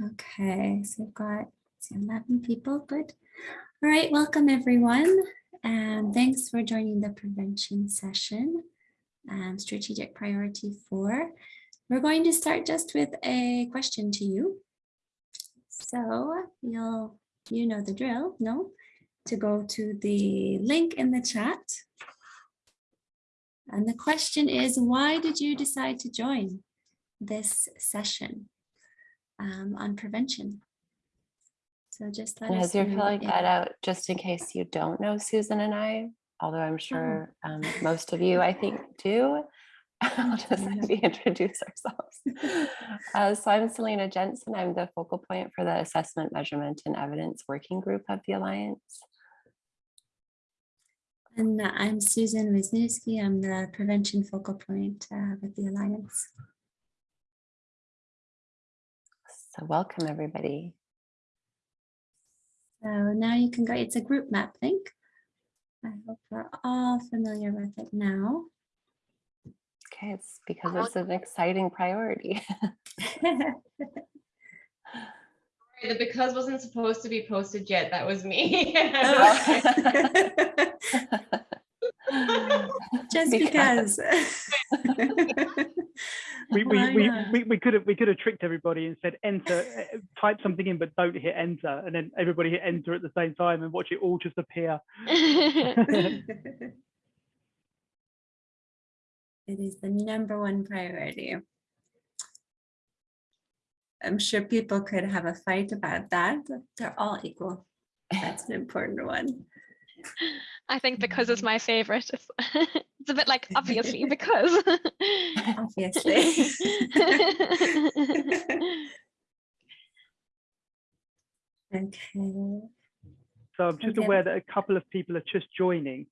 Okay, so we've got see, 11 people, good. All right, welcome everyone. And thanks for joining the prevention session, um, strategic priority four. We're going to start just with a question to you. So you'll, you know the drill, no? To go to the link in the chat. And the question is, why did you decide to join this session um, on prevention? So just let And us as you're filling that out, just in case you don't know Susan and I, although I'm sure um, most of you, I think, do, I'll just maybe introduce ourselves. Uh, so I'm Selena Jensen. I'm the focal point for the Assessment, Measurement, and Evidence Working Group of the Alliance. And I'm Susan Wisniewski. I'm the prevention focal point uh, with the Alliance. So welcome, everybody. So now you can go, it's a group map link. I hope we're all familiar with it now. Okay, it's because it's an exciting priority. The because wasn't supposed to be posted yet. That was me. Oh. Just because. we we, we, we we could have we could have tricked everybody and said enter uh, type something in but don't hit enter and then everybody hit enter at the same time and watch it all just appear It is the number one priority. I'm sure people could have a fight about that. but They're all equal. That's an important one. I think because it's my favorite. It's, it's a bit like obviously because. Obviously. Okay. so i'm just Okay. aware that a couple of people are just joining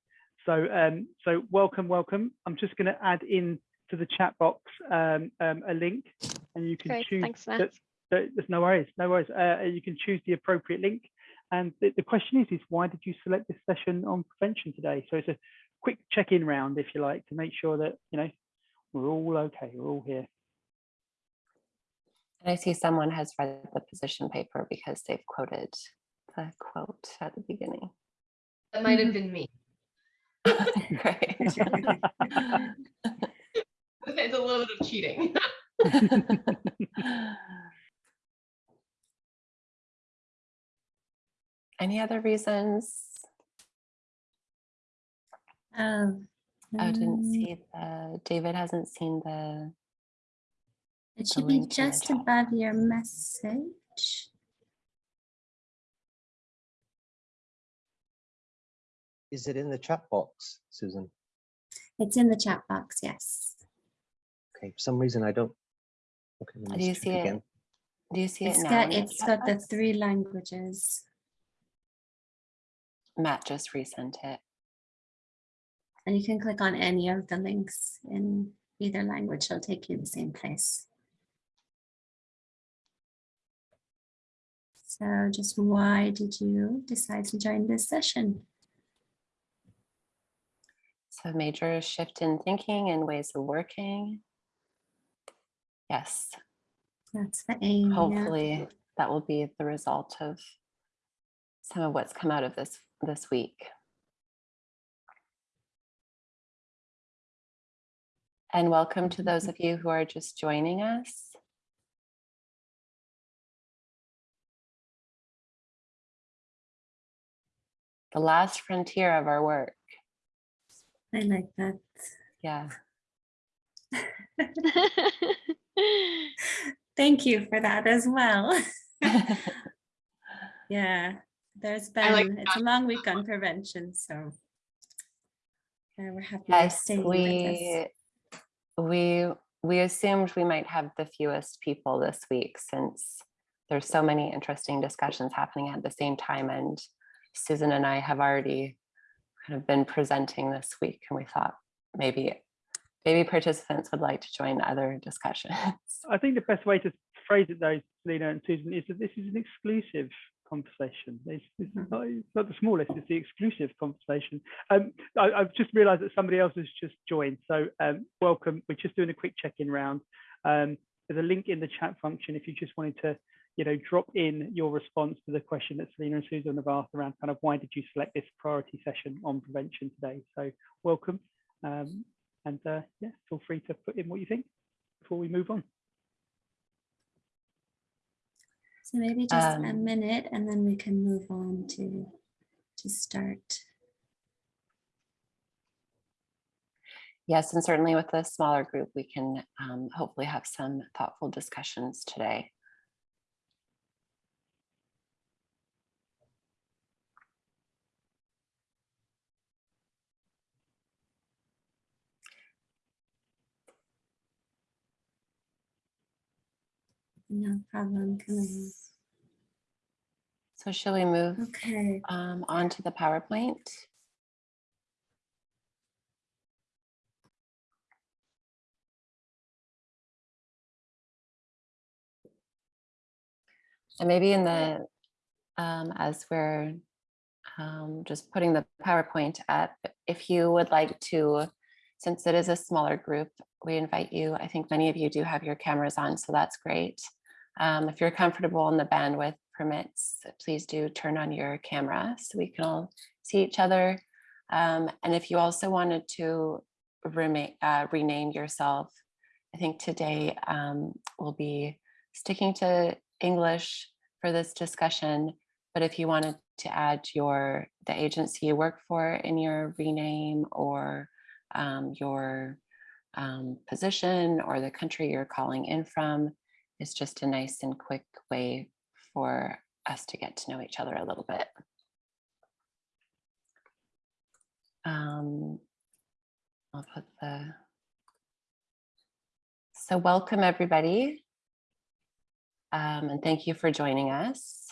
so um so welcome welcome i'm just going to add in to the chat box um, um a link and you can Great, choose thanks, that- Matt. that- there's no worries no worries uh, you can choose the appropriate link and the, the question is is why did you select this session on prevention today so it's a quick check-in round if you like to make sure that you know we're all okay we're all here And I see someone has read the position paper because they've quoted the quote at the beginning. that might have mm-hmm. been me. Great. It's a little bit of cheating. Any other reasons? Oh, I didn't um, see the, David hasn't seen the, It the should be link in the just chat. above your message. Is it in the chat box, Susan? It's in the chat box, yes. Okay, for some reason I don't. Okay, let Do me you check see it? again. do you see it It's now? got, in the it's chat got the three languages. Matt just resent it. And you can click on any of the links in either language, it'll take you to the same place. So just why did you decide to join this session? So major shift in thinking and ways of working. Yes, That's the aim. yeah. hopefully that will be the result of some of what's come out of this this week. And welcome to those mm-hmm. of you who are just joining us. The last frontier of our work. I like that. Yeah. Thank you for that as well. Yeah, there's I like been, it's a long week on prevention, so. yeah, we're happy Yes, staying we, we, we assumed we might have the fewest people this week since there's so many interesting discussions happening at the same time and Susan and I have already kind of been presenting this week and we thought maybe, maybe participants would like to join other discussions. I think the best way to phrase it though, Lena and Susan, is that this is an exclusive conversation. It's, it's, Mhm. not, it's not the smallest, it's the exclusive conversation. Um, I, I've just realized that somebody else has just joined. So um, welcome. We're just doing a quick check-in round. Um, there's a link in the chat function if you just wanted to, you know, drop in your response to the question that Selena and Susan have asked around kind of why did you select this priority session on prevention today? So welcome. Um, and uh, yeah, feel free to put in what you think before we move on. So maybe just a Um, minute and then we can move on to, to start. Yes, and certainly with a smaller group, we can um, hopefully have some thoughtful discussions today. No problem, Camilla. So shall we move Okay, um, on to the PowerPoint? And maybe in the, um, as we're um, just putting the PowerPoint up, if you would like to, since it is a smaller group, we invite you, I think many of you do have your cameras on, so that's great. Um, if you're comfortable and the bandwidth permits, please do turn on your camera so we can all see each other. Um, and if you also wanted to uh, rename yourself, I think today um, we'll be sticking to English for this discussion. But if you wanted to add your the agency you work for in your rename or um, your um, position or the country you're calling in from, it's just a nice and quick way for us to get to know each other a little bit. Um, I'll put the, so welcome everybody. Um, and thank you for joining us.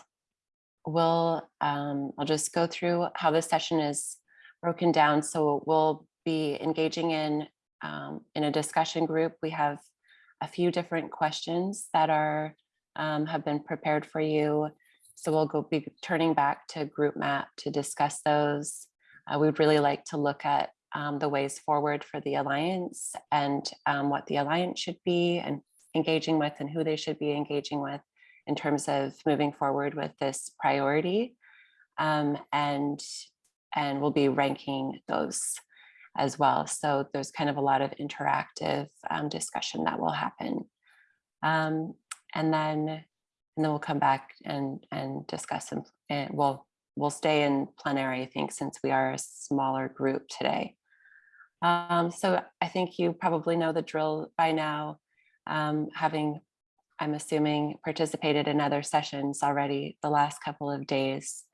We'll, um, I'll just go through how this session is broken down. So we'll be engaging in, um, in a discussion group. We have a few different questions that are um, have been prepared for you. So we'll go be turning back to group map to discuss those. Uh, we'd really like to look at um, the ways forward for the Alliance and um, what the Alliance should be and engaging with and who they should be engaging with in terms of moving forward with this priority. Um, and, and we'll be ranking those as well. So there's kind of a lot of interactive um, discussion that will happen. Um, and then, and then we'll come back and, and discuss and, and we'll, we'll stay in plenary, I think, since we are a smaller group today. Um, so I think you probably know the drill by now, um, having, I'm assuming, participated in other sessions already the last couple of days.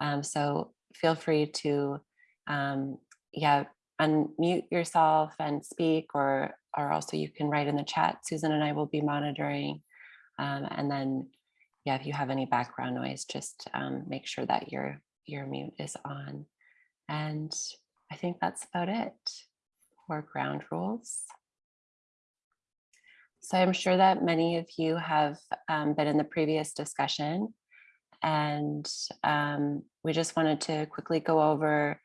Um, so feel free to, um, yeah, unmute yourself and speak or, or also you can write in the chat. Susan and I will be monitoring. Um, and then, yeah, if you have any background noise, just um, make sure that your, your mute is on. And I think that's about it for ground rules. So I'm sure that many of you have um, been in the previous discussion and um, we just wanted to quickly go over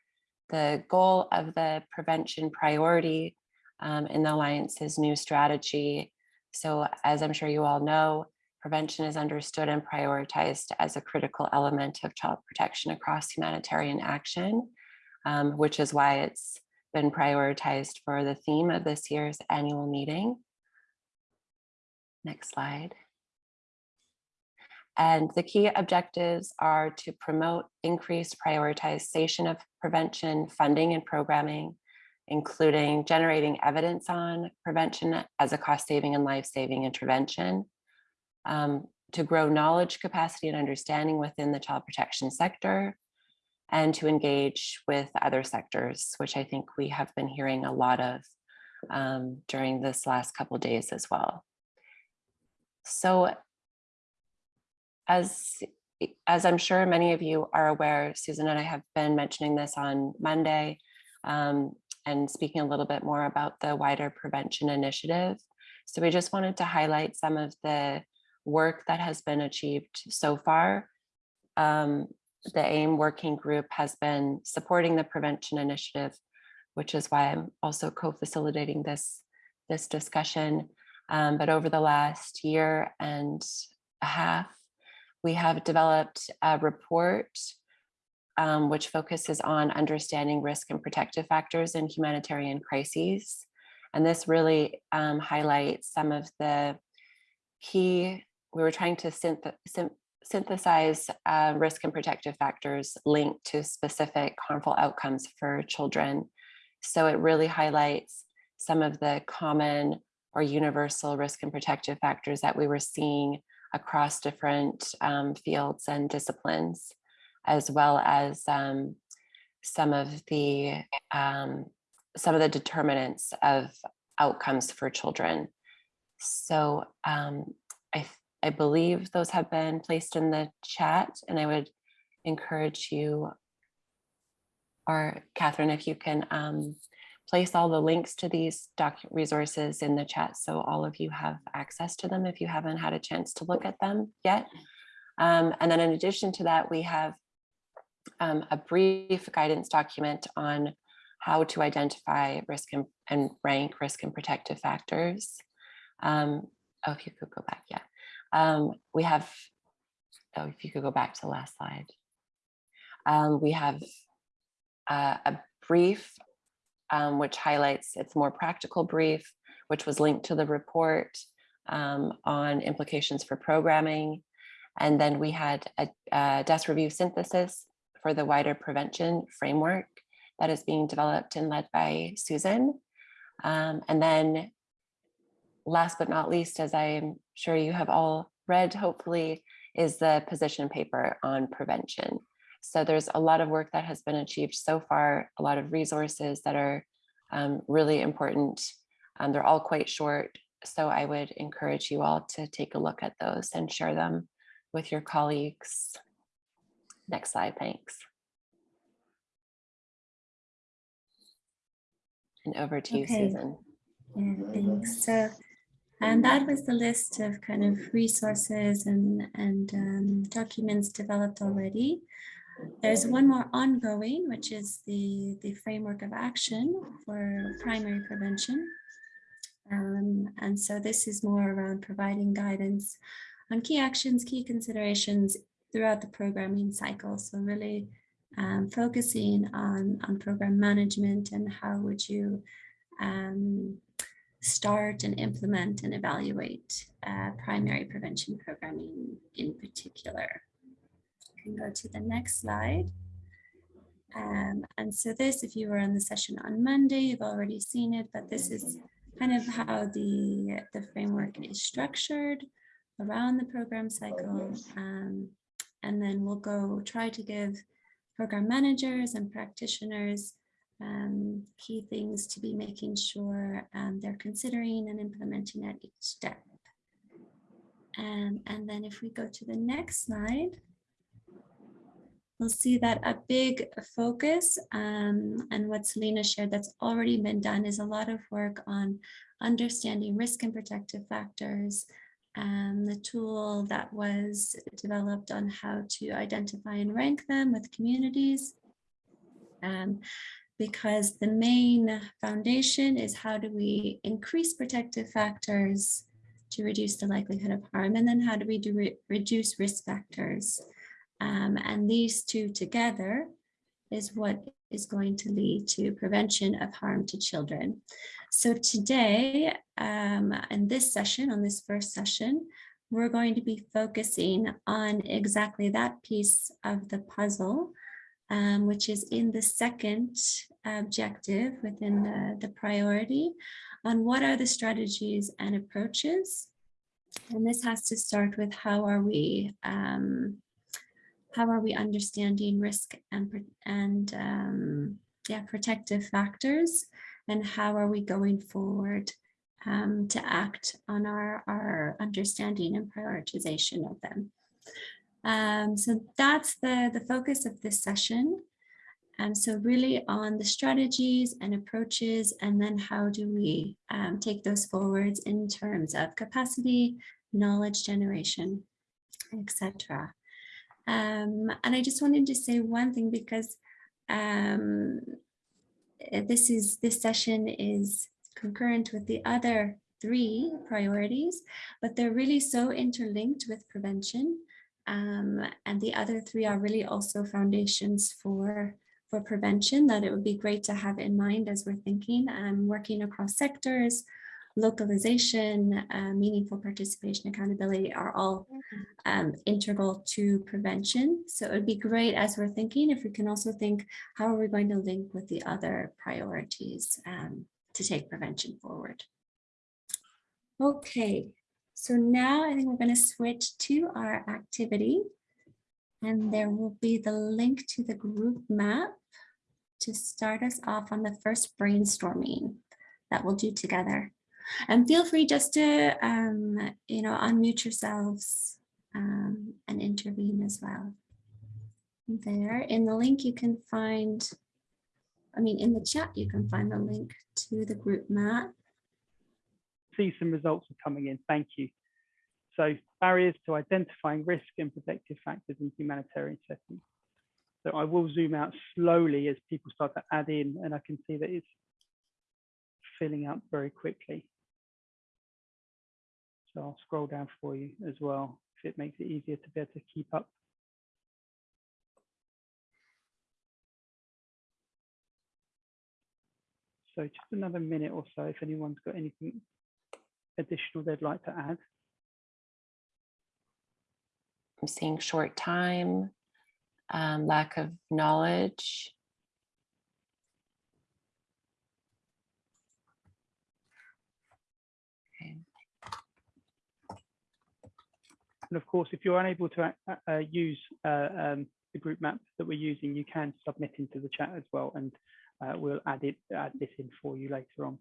the goal of the prevention priority um, in the Alliance's new strategy. So as I'm sure you all know, prevention is understood and prioritized as a critical element of child protection across humanitarian action, um, which is why it's been prioritized for the theme of this year's annual meeting. Next slide. And the key objectives are to promote increased prioritization of prevention funding and programming, including generating evidence on prevention as a cost-saving and life-saving intervention, um, to grow knowledge, capacity, and understanding within the child protection sector, and to engage with other sectors, which I think we have been hearing a lot of um, during this last couple days as well. So as, as I'm sure many of you are aware, Susan and I have been mentioning this on Monday um, and speaking a little bit more about the wider prevention initiative. So we just wanted to highlight some of the work that has been achieved so far. Um, the AIM working group has been supporting the prevention initiative, which is why I'm also co-facilitating this, this discussion. Um, but over the last year and a half, we have developed a report um, which focuses on understanding risk and protective factors in humanitarian crises. And this really um, highlights some of the key, we were trying to synth syn synthesize uh, risk and protective factors linked to specific harmful outcomes for children. So it really highlights some of the common or universal risk and protective factors that we were seeing across different um, fields and disciplines, as well as um, some of the um, some of the determinants of outcomes for children. So um, I, I believe those have been placed in the chat and I would encourage you or Catherine, if you can um, place all the links to these doc resources in the chat so all of you have access to them if you haven't had a chance to look at them yet. Um, and then in addition to that, we have um, a brief guidance document on how to identify risk and, and rank risk and protective factors. Um, oh, if you could go back, yeah. Um, we have, oh, if you could go back to the last slide. Um, we have uh, a brief um, which highlights its more practical brief, which was linked to the report um, on implications for programming. And then we had a, a desk review synthesis for the wider prevention framework that is being developed and led by Susan. Um, and then last but not least, as I'm sure you have all read, hopefully, is the position paper on prevention. So there's a lot of work that has been achieved so far, a lot of resources that are um, really important. Um, they're all quite short, so I would encourage you all to take a look at those and share them with your colleagues. Next slide, thanks. And over to you, Susan. Yeah, thanks. So, and that was the list of kind of resources and, and um, documents developed already. There's one more ongoing, which is the, the framework of action for primary prevention. Um, and so this is more around providing guidance on key actions, key considerations throughout the programming cycle. So really um, focusing on, on program management and how would you um, start and implement and evaluate uh, primary prevention programming in particular can go to the next slide. Um, and so this, if you were in the session on Monday, you've already seen it, but this is kind of how the, the framework is structured around the program cycle. Um, and then we'll go try to give program managers and practitioners um, key things to be making sure um, they're considering and implementing at each step. Um, and then if we go to the next slide, we'll see that a big focus um, and what Selena shared that's already been done is a lot of work on understanding risk and protective factors, um, the tool that was developed on how to identify and rank them with communities. Um, because the main foundation is how do we increase protective factors to reduce the likelihood of harm and then how do we do re reduce risk factors um, and these two together is what is going to lead to prevention of harm to children. So today, um, in this session, on this first session, we're going to be focusing on exactly that piece of the puzzle, um, which is in the second objective within the, the priority on what are the strategies and approaches. And this has to start with how are we um, how are we understanding risk and, and um, yeah, protective factors and how are we going forward um, to act on our, our understanding and prioritization of them. Um, so that's the, the focus of this session. And so really on the strategies and approaches, and then how do we um, take those forwards in terms of capacity, knowledge generation, etc. Um, and I just wanted to say one thing because um, eh, this is this session is concurrent with the other three priorities, but they're really so interlinked with prevention. Um, and the other three are really also foundations for, for prevention that it would be great to have in mind as we're thinking and working across sectors, localization, uh, meaningful participation, accountability are all um, integral to prevention. So it would be great as we're thinking if we can also think how are we going to link with the other priorities um, to take prevention forward. Okay, so now I think we're going to switch to our activity and there will be the link to the group map to start us off on the first brainstorming that we'll do together. And feel free just to, um, you know, unmute yourselves um, and intervene as well. There in the link you can find, I mean, in the chat, you can find the link to the group map. See some results are coming in. Thank you. So barriers to identifying risk and protective factors in humanitarian settings. So I will zoom out slowly as people start to add in and I can see that it's filling up very quickly. So I'll scroll down for you as well if it makes it easier to be able to keep up. So just another minute or so if anyone's got anything additional they'd like to add. I'm seeing short time, um, lack of knowledge. And of course, if you're unable to uh, uh, use uh, um, the group map that we're using, you can submit into the chat as well, and uh, we'll add it add this in for you later on.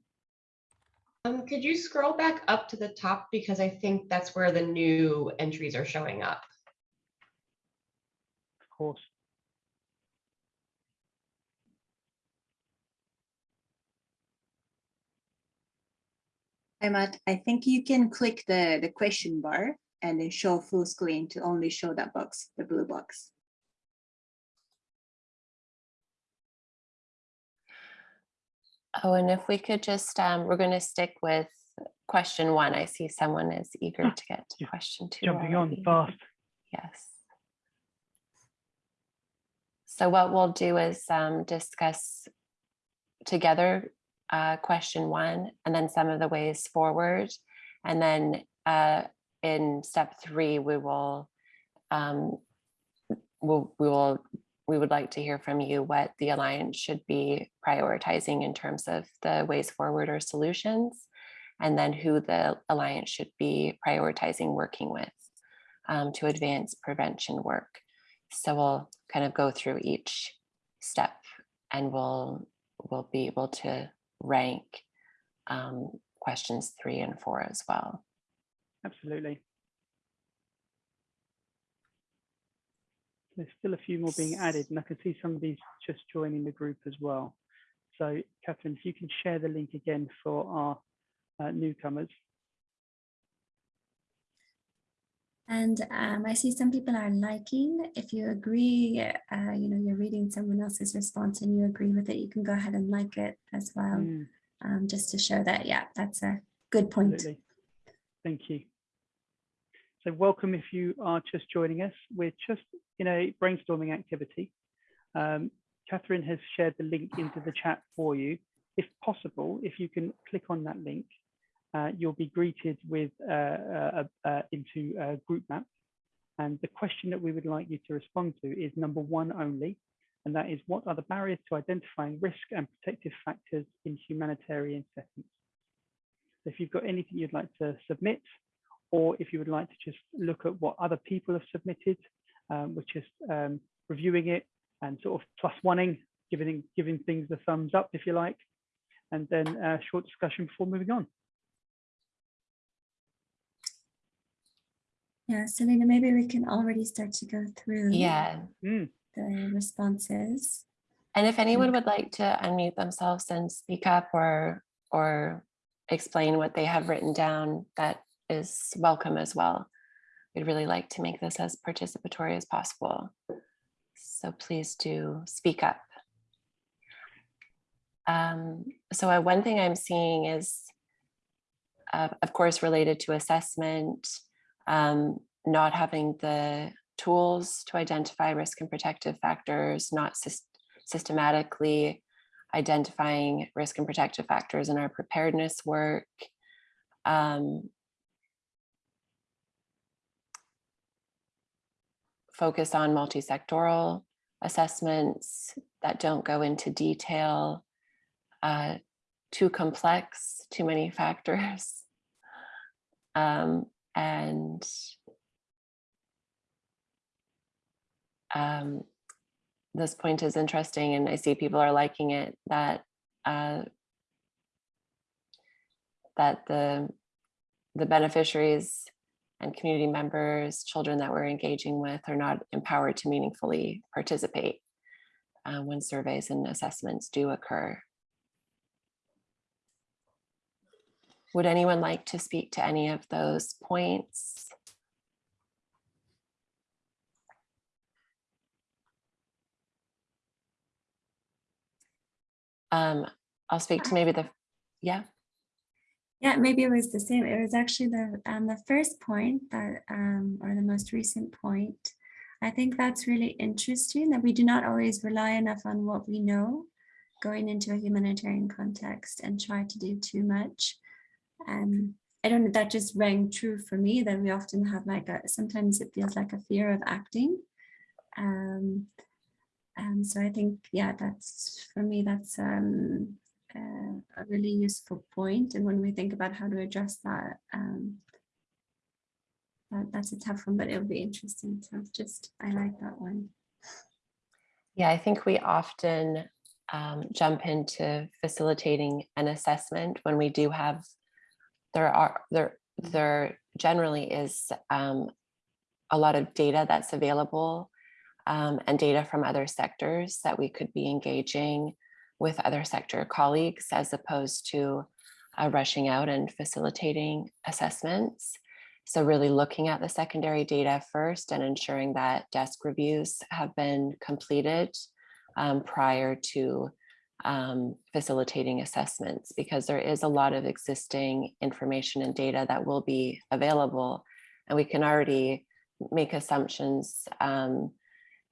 Um, could you scroll back up to the top because I think that's where the new entries are showing up. Of course. Hi, Matt. I think you can click the, the question bar and then show full screen to only show that box, the blue box. Oh, and if we could just, um, we're going to stick with question one. I see someone is eager Ah, to get to yeah, question two. Jumping on fast. Yes. So what we'll do is um, discuss together uh, question one and then some of the ways forward. And then uh, in step three, we will, um, we'll, we will, we would like to hear from you what the Alliance should be prioritizing in terms of the ways forward or solutions, and then who the Alliance should be prioritizing working with um, to advance prevention work. So we'll kind of go through each step and we'll, we'll be able to rank um, questions three and four as well. Absolutely. There's still a few more being added, and I can see some of these just joining the group as well. So, Catherine, if you can share the link again for our uh, newcomers. And um, I see some people are liking. If you agree, uh, you know, you're reading someone else's response and you agree with it, you can go ahead and like it as well, Mm, um, just to show that, yeah, that's a good point. absolutely. Thank you. So welcome if you are just joining us. We're just in a brainstorming activity. Um, Catherine has shared the link into the chat for you. If possible, if you can click on that link, uh, you'll be greeted with uh, uh, uh, into a group map. And the question that we would like you to respond to is number one only, and that is what are the barriers to identifying risk and protective factors in humanitarian settings? So if you've got anything you'd like to submit, or if you would like to just look at what other people have submitted, um, we're just um, reviewing it and sort of plus oneing, giving, giving things the thumbs up if you like, and then a short discussion before moving on. Yeah, Selena, maybe we can already start to go through Yeah. Mm, the responses. And if anyone would like to unmute themselves and speak up or, or explain what they have written down, that is welcome as well. We'd really like to make this as participatory as possible. So please do speak up. Um, so uh, one thing I'm seeing is uh, of course, related to assessment, um, not having the tools to identify risk and protective factors, not sys- systematically identifying risk and protective factors in our preparedness work. Um, focus on multi-sectoral assessments that don't go into detail, uh, too complex, too many factors. Um, and um, this point is interesting and I see people are liking it that uh, that the the beneficiaries and community members, children that we're engaging with are not empowered to meaningfully participate uh, when surveys and assessments do occur. Would anyone like to speak to any of those points? Um, I'll speak to maybe the, yeah, Yeah, maybe it was the same. It was actually the um, the first point that um, or the most recent point. I think that's really interesting that we do not always rely enough on what we know going into a humanitarian context and try to do too much. Um, I don't know, that just rang true for me that we often have like a, sometimes it feels like a fear of acting. Um, and so I think, yeah, that's for me, that's um, a really useful point. And when we think about how to address that, um, that that's a tough one, but it'll be interesting. So just, I like that one. Yeah, I think we often um, jump into facilitating an assessment when we do have, there are, there, there generally is um, a lot of data that's available um, and data from other sectors that we could be engaging with other sector colleagues as opposed to uh, rushing out and facilitating assessments. So really looking at the secondary data first and ensuring that desk reviews have been completed um, prior to um, facilitating assessments because there is a lot of existing information and data that will be available and we can already make assumptions um,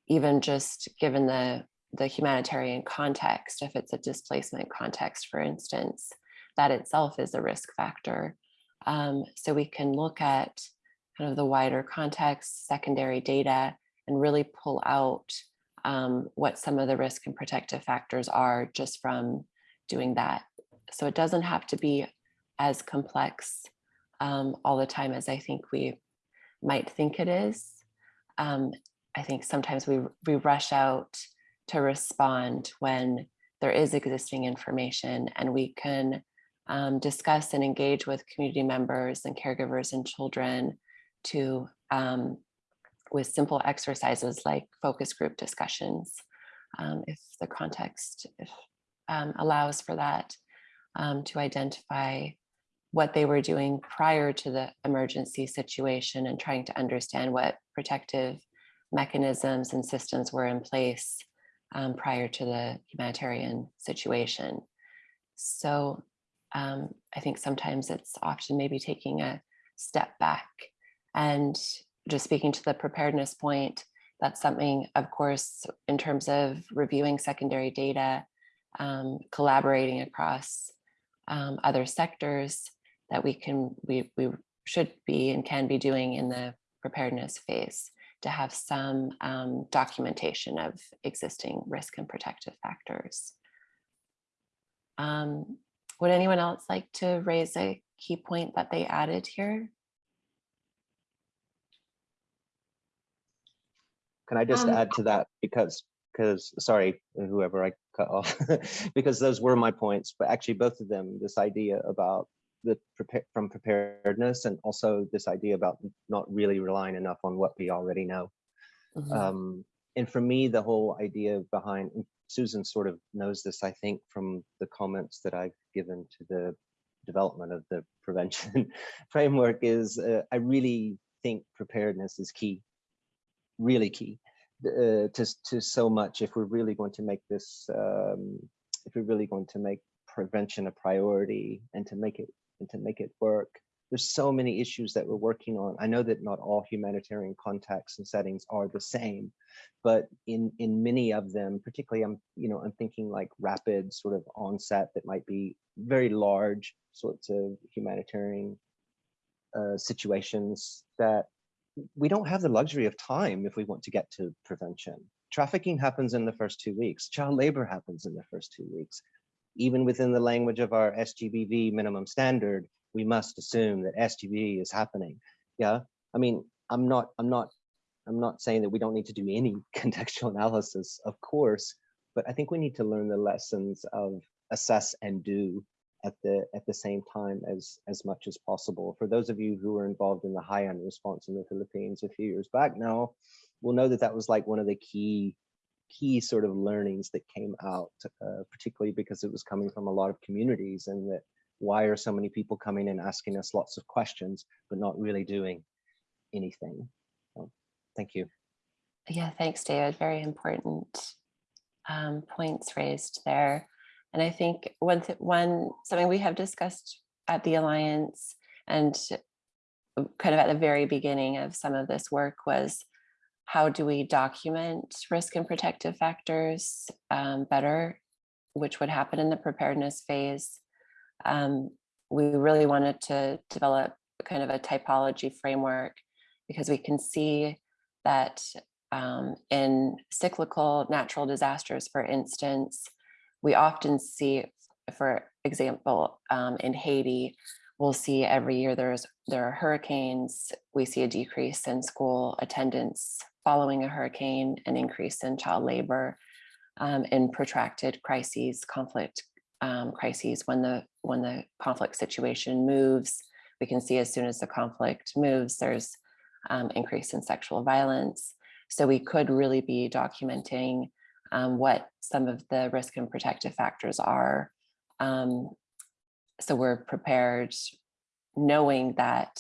even just given the the humanitarian context, if it's a displacement context, for instance, that itself is a risk factor. Um, so we can look at kind of the wider context, secondary data, and really pull out um, what some of the risk and protective factors are just from doing that. So it doesn't have to be as complex um, all the time as I think we might think it is. Um, I think sometimes we, we rush out to respond when there is existing information and we can um, discuss and engage with community members and caregivers and children to um, with simple exercises like focus group discussions um, if the context if, um, allows for that um, to identify what they were doing prior to the emergency situation and trying to understand what protective mechanisms and systems were in place um, prior to the humanitarian situation. So um, I think sometimes it's often maybe taking a step back and just speaking to the preparedness point, that's something, of course, in terms of reviewing secondary data, um, collaborating across um, other sectors that we can, we, we should be and can be doing in the preparedness phase to have some um, documentation of existing risk and protective factors. Um, would anyone else like to raise a key point that they added here? Can I just Um, add to that because, because, sorry, whoever I cut off, because those were my points, but actually both of them, this idea about the prepare from preparedness and also this idea about not really relying enough on what we already know. Mhm. Um, and for me, the whole idea behind Susan sort of knows this, I think, from the comments that I've given to the development of the prevention framework is uh, I really think preparedness is key, really key uh, to, to so much if we're really going to make this, um, if we're really going to make prevention a priority and to make it and to make it work. There's so many issues that we're working on. I know that not all humanitarian contexts and settings are the same, but in in many of them, particularly I'm you know I'm thinking like rapid sort of onset that might be very large sorts of humanitarian uh, situations that we don't have the luxury of time if we want to get to prevention. Trafficking happens in the first two weeks. Child labor happens in the first two weeks. Even within the language of our SGBV minimum standard, we must assume that SGB is happening. Yeah, I mean, I'm not, I'm not, I'm not saying that we don't need to do any contextual analysis, of course, but I think we need to learn the lessons of assess and do at the at the same time as as much as possible. For those of you who were involved in the Haiyan response in the Philippines a few years back now, will know that that was like one of the key key sort of learnings that came out, uh, particularly because it was coming from a lot of communities and that why are so many people coming and asking us lots of questions but not really doing anything. So, thank you. Yeah, thanks, David. Very important um, points raised there. And I think one, th- one something we have discussed at the Alliance and kind of at the very beginning of some of this work was how do we document risk and protective factors um, better, which would happen in the preparedness phase. Um, we really wanted to develop kind of a typology framework because we can see that um, in cyclical natural disasters, for instance, we often see, for example, um, in Haiti, we'll see every year there's there are hurricanes. We see a decrease in school attendance following a hurricane, an increase in child labor, um, in protracted crises, conflict um, crises. When the when the conflict situation moves, we can see as soon as the conflict moves, there's um, increase in sexual violence. So we could really be documenting um, what some of the risk and protective factors are. Um, so we're prepared knowing that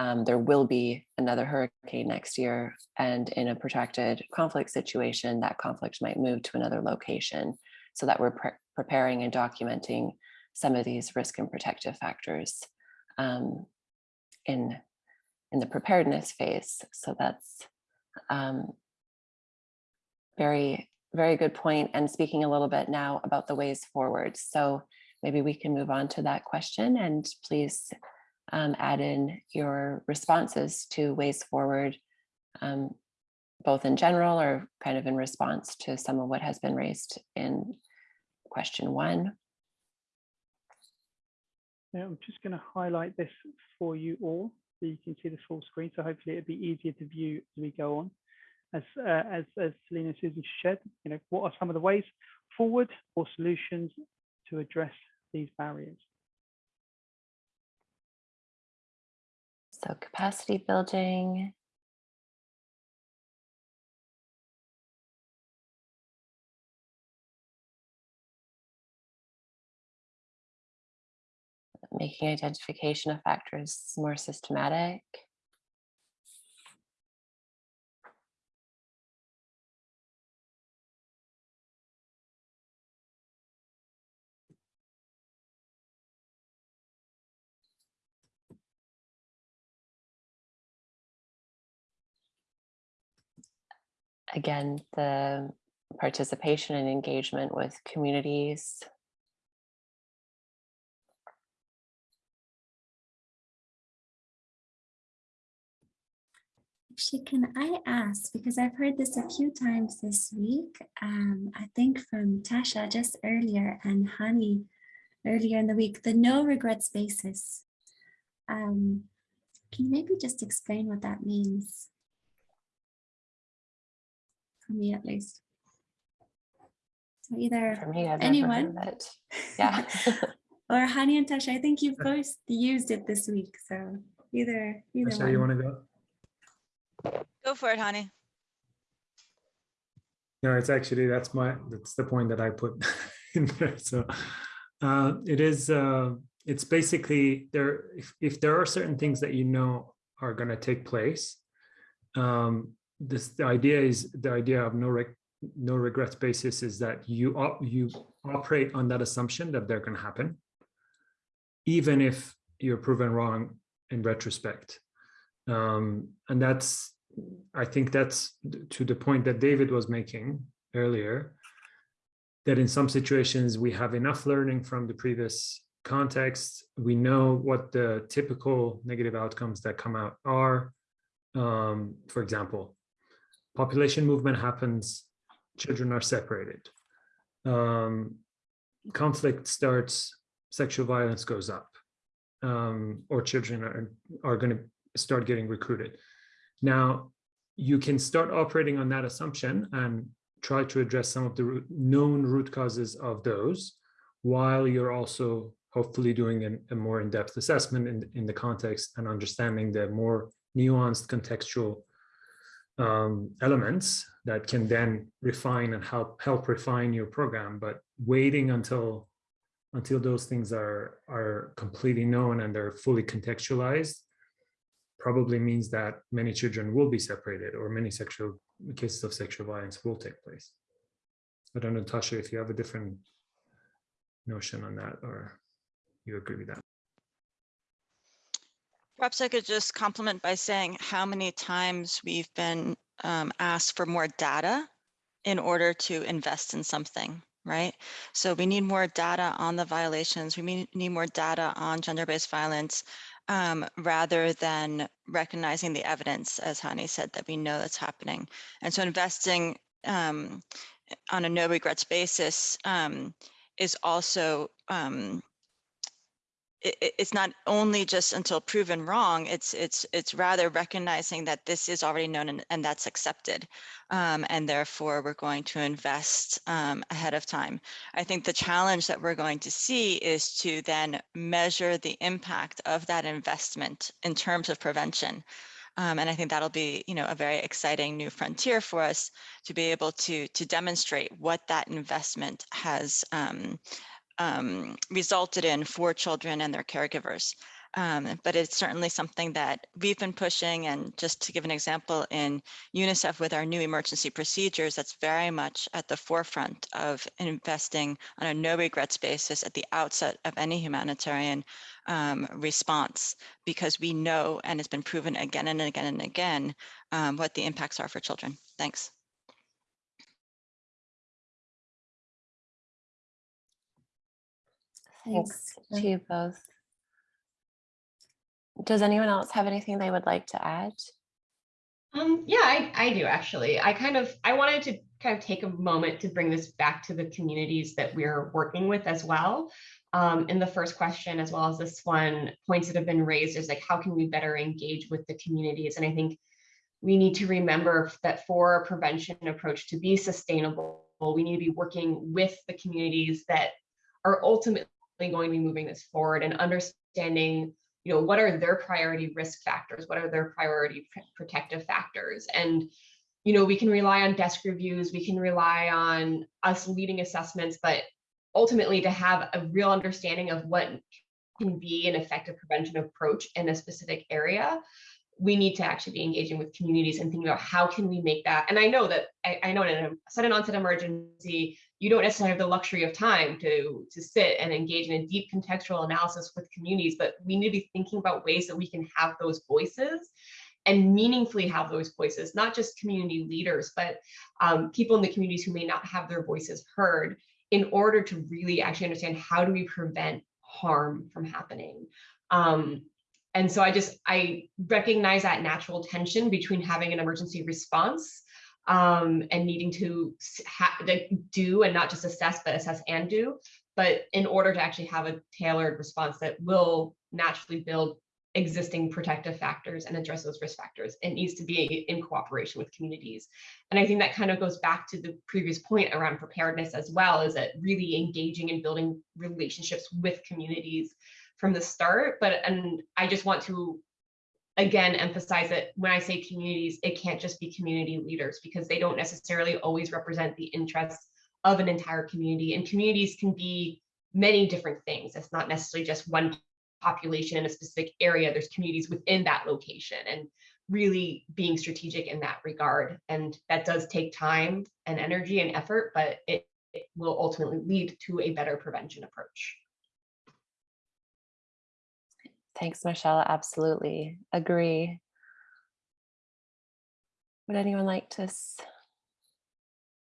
um, there will be another hurricane next year and in a protracted conflict situation, that conflict might move to another location so that we're pre preparing and documenting some of these risk and protective factors um, in, in the preparedness phase. So that's um, very very good point. point and speaking a little bit now about the ways forward. So maybe we can move on to that question and please um, add in your responses to ways forward, um, both in general or kind of in response to some of what has been raised in question one. Yeah, I'm just going to highlight this for you all so you can see the full screen. So hopefully it'll be easier to view as we go on as uh, as as Selena Susan shared, you know, what are some of the ways forward or solutions to address these barriers? So capacity building. Making identification of factors more systematic. Again, the participation and engagement with communities. Actually, can I ask, because I've heard this a few times this week, um, I think from Tasha just earlier and Hani earlier in the week, the no regrets basis. Um, can you maybe just explain what that means? For me at least. So either For me, I've anyone? never heard of it. Yeah. or Hani and Tasha, I think you've both used it this week. So either either Tasha, you want to go? Go for it, Hani. No, it's actually, that's my, that's the point that I put in there. So uh, it is, uh, it's basically there, if, if there are certain things that you know are going to take place, um, this, the idea is, the idea of no rec, no regrets basis is that you, op, you operate on that assumption that they're going to happen. Even if you're proven wrong in retrospect. Um, and that's, I think that's to the point that David was making earlier, that in some situations we have enough learning from the previous context. We know what the typical negative outcomes that come out are. Um, for example, population movement happens, children are separated. Um, conflict starts, sexual violence goes up, um, or children are, are going to start getting recruited. Now, you can start operating on that assumption and try to address some of the root, known root causes of those, while you're also hopefully doing a, a more in-depth assessment in, in the context and understanding the more nuanced contextual um, elements that can then refine and help help refine your program. But waiting until until those things are are completely known and they're fully contextualized probably means that many children will be separated or many sexual cases of sexual violence will take place. I don't know, Tasha, if you have a different notion on that or you agree with that. Perhaps I could just complement by saying how many times we've been um, asked for more data in order to invest in something, right? So we need more data on the violations. We need, more data on gender-based violence um, rather than recognizing the evidence, as Hani said, that we know that's happening. And so investing um, on a no regrets basis um, is also um, it, it- it's not only just until proven wrong, it's it's it's rather recognizing that this is already known and, and that's accepted. Um, and therefore we're going to invest um, ahead of time. I think the challenge that we're going to see is to then measure the impact of that investment in terms of prevention. Um, and I think that'll be, you know, a very exciting new frontier for us to be able to to demonstrate what that investment has um, um, resulted in for children and their caregivers. Um, but it's certainly something that we've been pushing. And just to give an example, in UNICEF with our new emergency procedures, that's very much at the forefront of investing on a no regrets basis at the outset of any humanitarian um, response, because we know, and it's been proven again and again and again, um, what the impacts are for children. Thanks. Thanks Thanks. to you both. Does anyone else have anything they would like to add? Um, yeah, I, I do actually. I kind of I wanted to kind of take a moment to bring this back to the communities that we're working with as well. Um, in the first question, as well as this one, points that have been raised is like how can we better engage with the communities? And I think we need to remember that for a prevention approach to be sustainable, we need to be working with the communities that are ultimately going to be moving this forward and understanding you know what are their priority risk factors what are their priority pr- protective factors? And you know we can rely on desk reviews we can rely on us leading assessments but ultimately to have a real understanding of what can be an effective prevention approach in a specific area we need to actually be engaging with communities and thinking about how can we make that and i know that i, I know in a sudden onset emergency you don't necessarily have the luxury of time to to sit and engage in a deep contextual analysis with communities but we need to be thinking about ways that we can have those voices and meaningfully have those voices not just community leaders but um, people in the communities who may not have their voices heard in order to really actually understand how do we prevent harm from happening. Um, and so i just i recognize that natural tension between having an emergency response um, and needing to ha- do and not just assess, but assess and do. But in order to actually have a tailored response that will naturally build existing protective factors and address those risk factors, it needs to be in cooperation with communities. And I think that kind of goes back to the previous point around preparedness as well, is that really engaging and building relationships with communities from the start. But and I just want to again emphasize that when I say communities, it can't just be community leaders because they don't necessarily always represent the interests of an entire community. And communities can be many different things. It's not necessarily just one population in a specific area. There's communities within that location and really being strategic in that regard. And that does take time and energy and effort, but it, it will ultimately lead to a better prevention approach. Thanks, Michelle. Absolutely agree. Would anyone like to,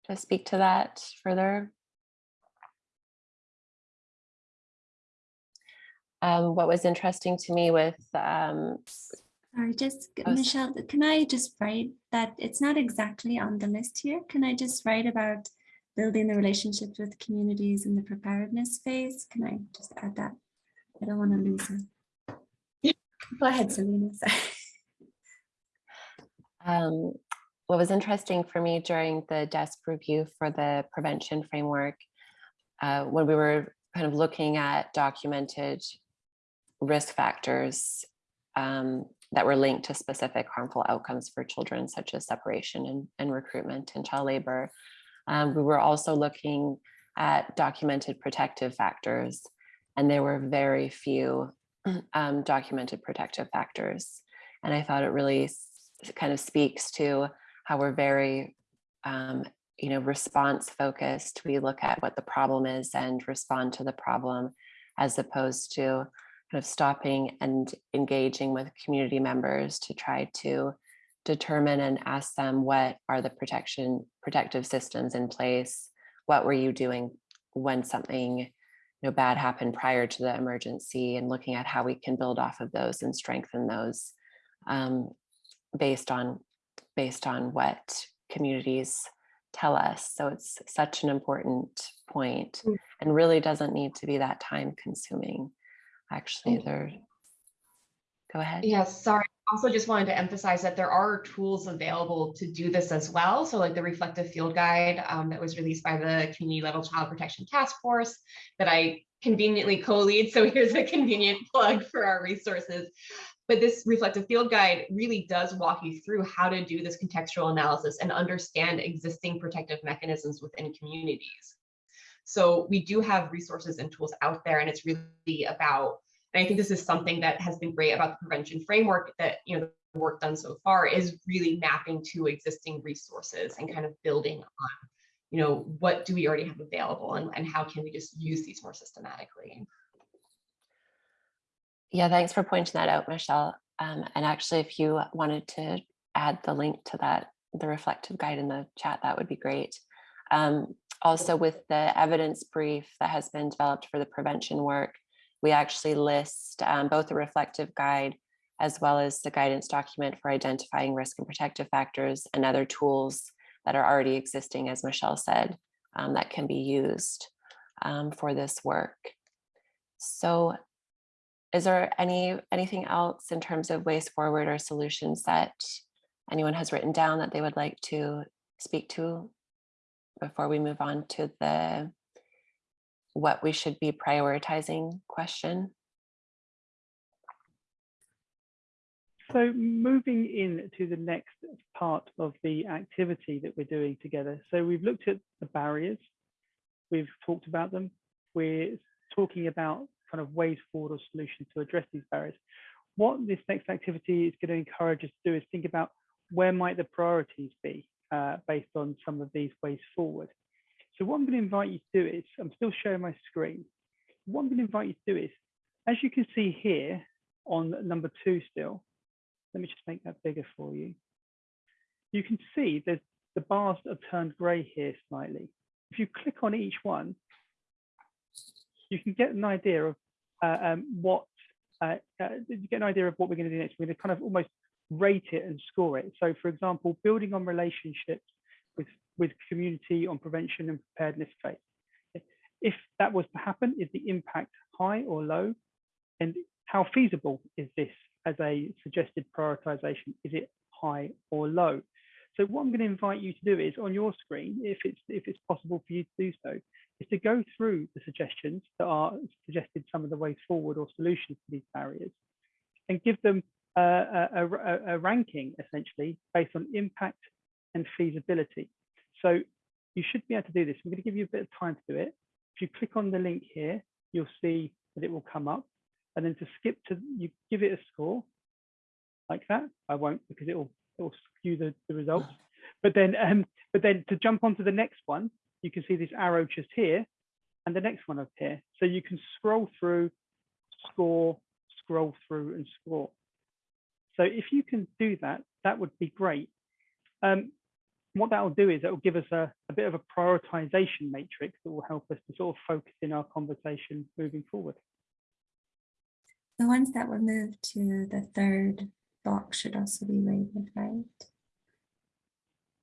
to speak to that further? Um, what was interesting to me with um, Sorry, just Oh, Michelle, can I just write that it's not exactly on the list here? Can I just write about building the relationships with communities in the preparedness phase? Can I just add that? I don't want to lose it. Go ahead, Selena. Um, what was interesting for me during the desk review for the prevention framework, uh, when we were kind of looking at documented risk factors um, that were linked to specific harmful outcomes for children, such as separation and, and recruitment and child labor. Um, we were also looking at documented protective factors, and there were very few um, documented protective factors. And I thought it really kind of speaks to how we're very, um, you know, response focused. We look at what the problem is and respond to the problem, as opposed to kind of stopping and engaging with community members to try to determine and ask them what are the protection protective systems in place what were you doing when something know bad happened prior to the emergency and looking at how we can build off of those and strengthen those um, based on based on what communities tell us so it's such an important Mm. and really doesn't need to be that time consuming actually there go ahead Yes, sorry. Also just wanted to emphasize that there are tools available to do this as well. So like the reflective field guide um, that was released by the community level child protection task force that I conveniently co-lead. So here's a convenient plug for our resources. But this reflective field guide really does walk you through how to do this contextual analysis and understand existing protective mechanisms within communities. So we do have resources and tools out there, and it's really about and I think this is something that has been great about the prevention framework that, you know, the work done so far is really mapping to existing resources and kind of building on, you know, what do we already have available and, and how can we just use these more systematically? Yeah, thanks for pointing that out, Michelle. Um, and actually, if you wanted to add the link to that, the reflective guide in the chat, that would be great. Um, also, with the evidence brief that has been developed for the prevention work, we actually list um, both the reflective guide as well as the guidance document for identifying risk and protective factors and other tools that are already existing, as Michelle said, um, that can be used um, for this work. So is there any anything else in terms of ways forward or solutions that anyone has written down that they would like to speak to before we move on to the what we should be prioritizing question? So moving in to the next part of the activity that we're doing together. So we've looked at the barriers, we've talked about them, we're talking about kind of ways forward or solutions to address these barriers. What this next activity is going to encourage us to do is think about where might the priorities be uh, based on some of these ways forward. So what I'm going to invite you to do is, I'm still showing my screen. What I'm going to invite you to do is, as you can see here on number two still, let me just make that bigger for you. You can see there's the bars have turned gray here slightly. If you click on each one, you can get an idea of uh, um, what uh, uh, you get an idea of what we're going to do next. We're going to kind of almost rate it and score it. So, for example, building on relationships with community on prevention and preparedness. If that was to happen, is the impact high or low? And how feasible is this as a suggested prioritization? Is it high or low? So what I'm going to invite you to do is on your screen, if it's if it's possible for you to do so, is to go through the suggestions that are suggested some of the ways forward or solutions to these barriers and give them uh, a, a, a, a ranking essentially based on impact and feasibility. So you should be able to do this. I'm going to give you a bit of time to do it. If you click on the link here, you'll see that it will come up. And then to skip to, you give it a score like that. I won't because it will, it will skew the, the results. But then, um, but then to jump onto the next one, you can see this arrow just here and the next one up here. So you can scroll through, score, scroll through and score. So if you can do that, that would be great. Um, what that will do is it will give us a, a bit of a prioritization matrix that will help us to sort of focus in our conversation moving forward. The ones that were moved to the third box should also be rated, right?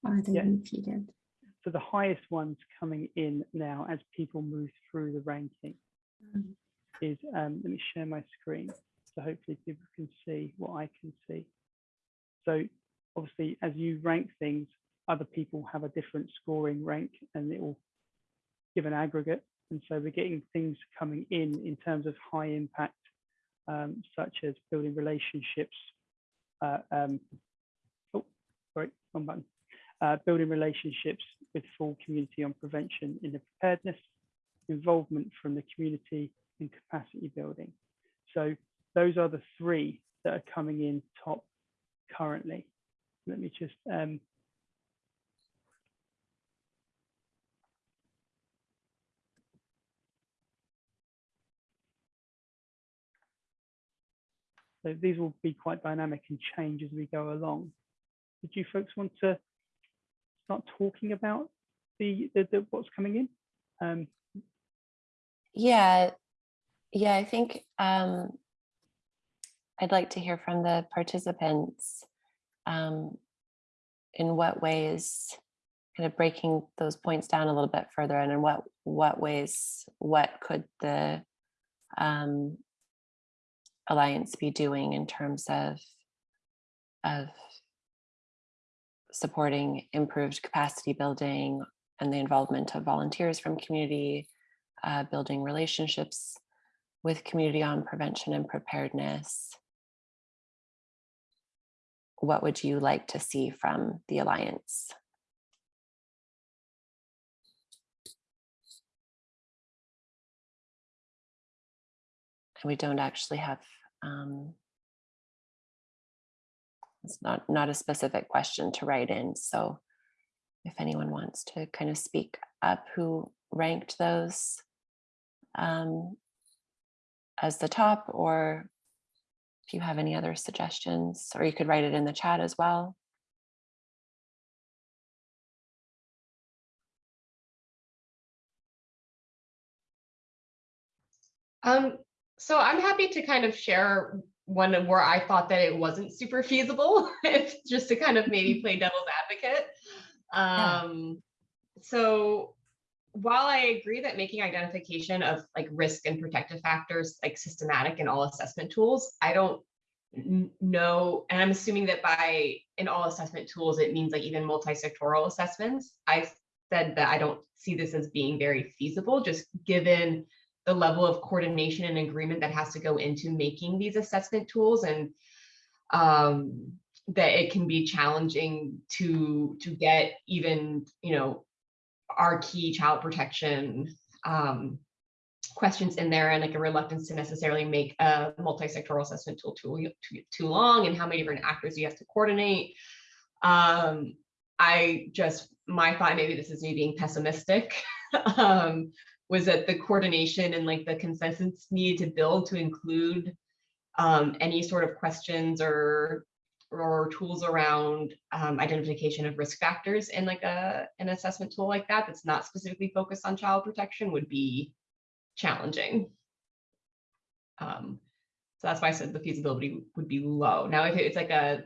Or are they Yeah. repeated? So the highest ones coming in now as people move through the ranking Mm. is, um, let me share my screen. So hopefully people can see what I can see. So obviously, as you rank things, other people have a different scoring rank and it will give an aggregate. And so we're getting things coming in in terms of high impact, um, such as building relationships. Uh, um, oh, sorry, one button. Uh, building relationships with full community on prevention in the preparedness, involvement from the community and capacity building. So those are the three that are coming in top currently. Let me just um, So these will be quite dynamic and change as we go along. Did you folks want to start talking about the, the, the what's coming in? Um, Yeah, yeah, I think um, I'd like to hear from the participants um, in what ways, kind of breaking those points down a little bit further, and in what what ways, what could the um, alliance be doing in terms of of supporting improved capacity building and the involvement of volunteers from community, uh, building relationships with community on prevention and preparedness. What would you like to see from the Alliance? And we don't actually have, um, it's not, not a specific question to write in. So if anyone wants to kind of speak up who ranked those um, as the top, or if you have any other suggestions, or you could write it in the chat as well. Um, so I'm happy to kind of share one where I thought that it wasn't super feasible, just to kind of maybe play devil's advocate. Um, so while I agree that making identification of like risk and protective factors like systematic in all assessment tools, I don't know, and I'm assuming that by in all assessment tools, it means like even multi-sectoral assessments. I said that I don't see this as being very feasible, just given the level of coordination and agreement that has to go into making these assessment tools and um, that it can be challenging to to get even you know our key child protection um, questions in there and like a reluctance to necessarily make a multi-sectoral assessment tool too, too, too long and how many different actors you have to coordinate. Um, I just, my thought, maybe this is me being pessimistic, um, was that the coordination and like the consensus needed to build to include um, any sort of questions or or tools around um, identification of risk factors in like a an assessment tool like that that's not specifically focused on child protection would be challenging. Um, so that's why I said the feasibility would be low. Now, if it's like a,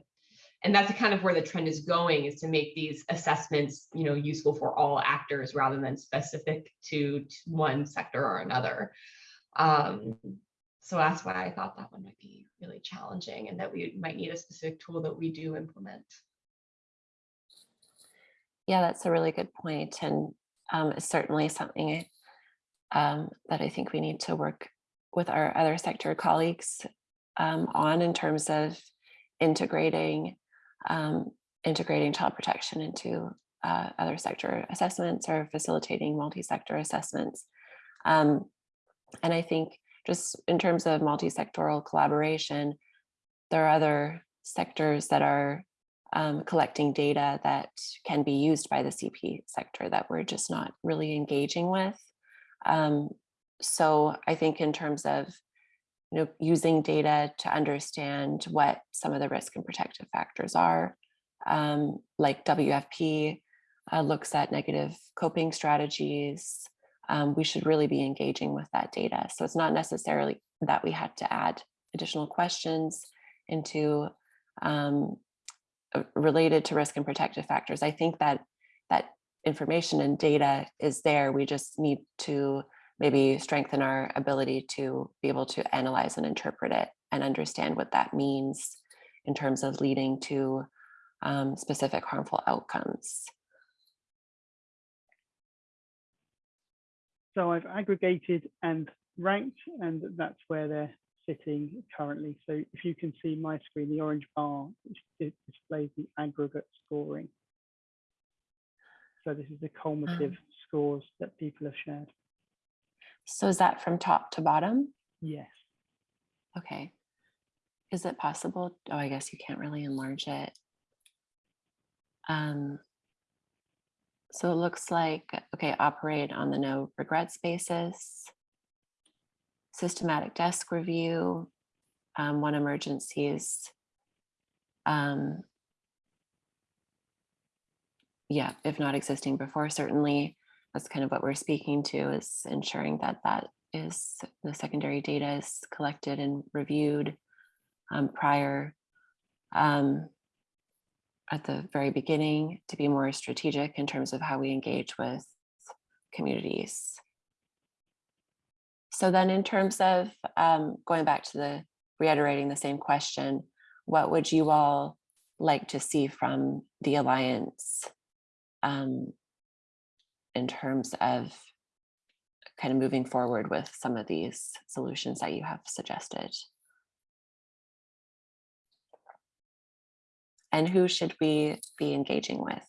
and that's kind of where the trend is going is to make these assessments, you know, useful for all actors rather than specific to, to one sector or another. Um, so that's why I thought that one might be really challenging and that we might need a specific tool that we do implement. Yeah, that's a really good point, and um, it's certainly something um, that I think we need to work with our other sector colleagues um, on in terms of integrating um, integrating child protection into uh, other sector assessments or facilitating multi-sector assessments. Um, and I think just in terms of multi-sectoral collaboration, there are other sectors that are um, collecting data that can be used by the CP sector that we're just not really engaging with. Um, so I think in terms of know, using data to understand what some of the risk and protective factors are. Um, like WFP uh, looks at negative coping strategies. Um, we should really be engaging with that data. So it's not necessarily that we had to add additional questions into um, uh, related to risk and protective factors. I think that that information and data is there. We just need to maybe strengthen our ability to be able to analyze and interpret it and understand what that means in terms of leading to um, specific harmful outcomes. So I've aggregated and ranked, and that's where they're sitting currently. So if you can see my screen, the orange bar, displays the aggregate scoring. So this is the cumulative um, scores that people have shared. So is that from top to bottom? Yes. Okay. Is it possible? Oh, I guess you can't really enlarge it. Um, so it looks like, okay, operate on the no regrets basis, systematic desk review, um, one emergencies. Um, yeah, if not existing before, certainly that's kind of what we're speaking to is ensuring that that is the secondary data is collected and reviewed um, prior um, at the very beginning to be more strategic in terms of how we engage with communities. So then in terms of um, going back to the reiterating the same question, what would you all like to see from the Alliance um, in terms of kind of moving forward with some of these solutions that you have suggested. And who should we be engaging with?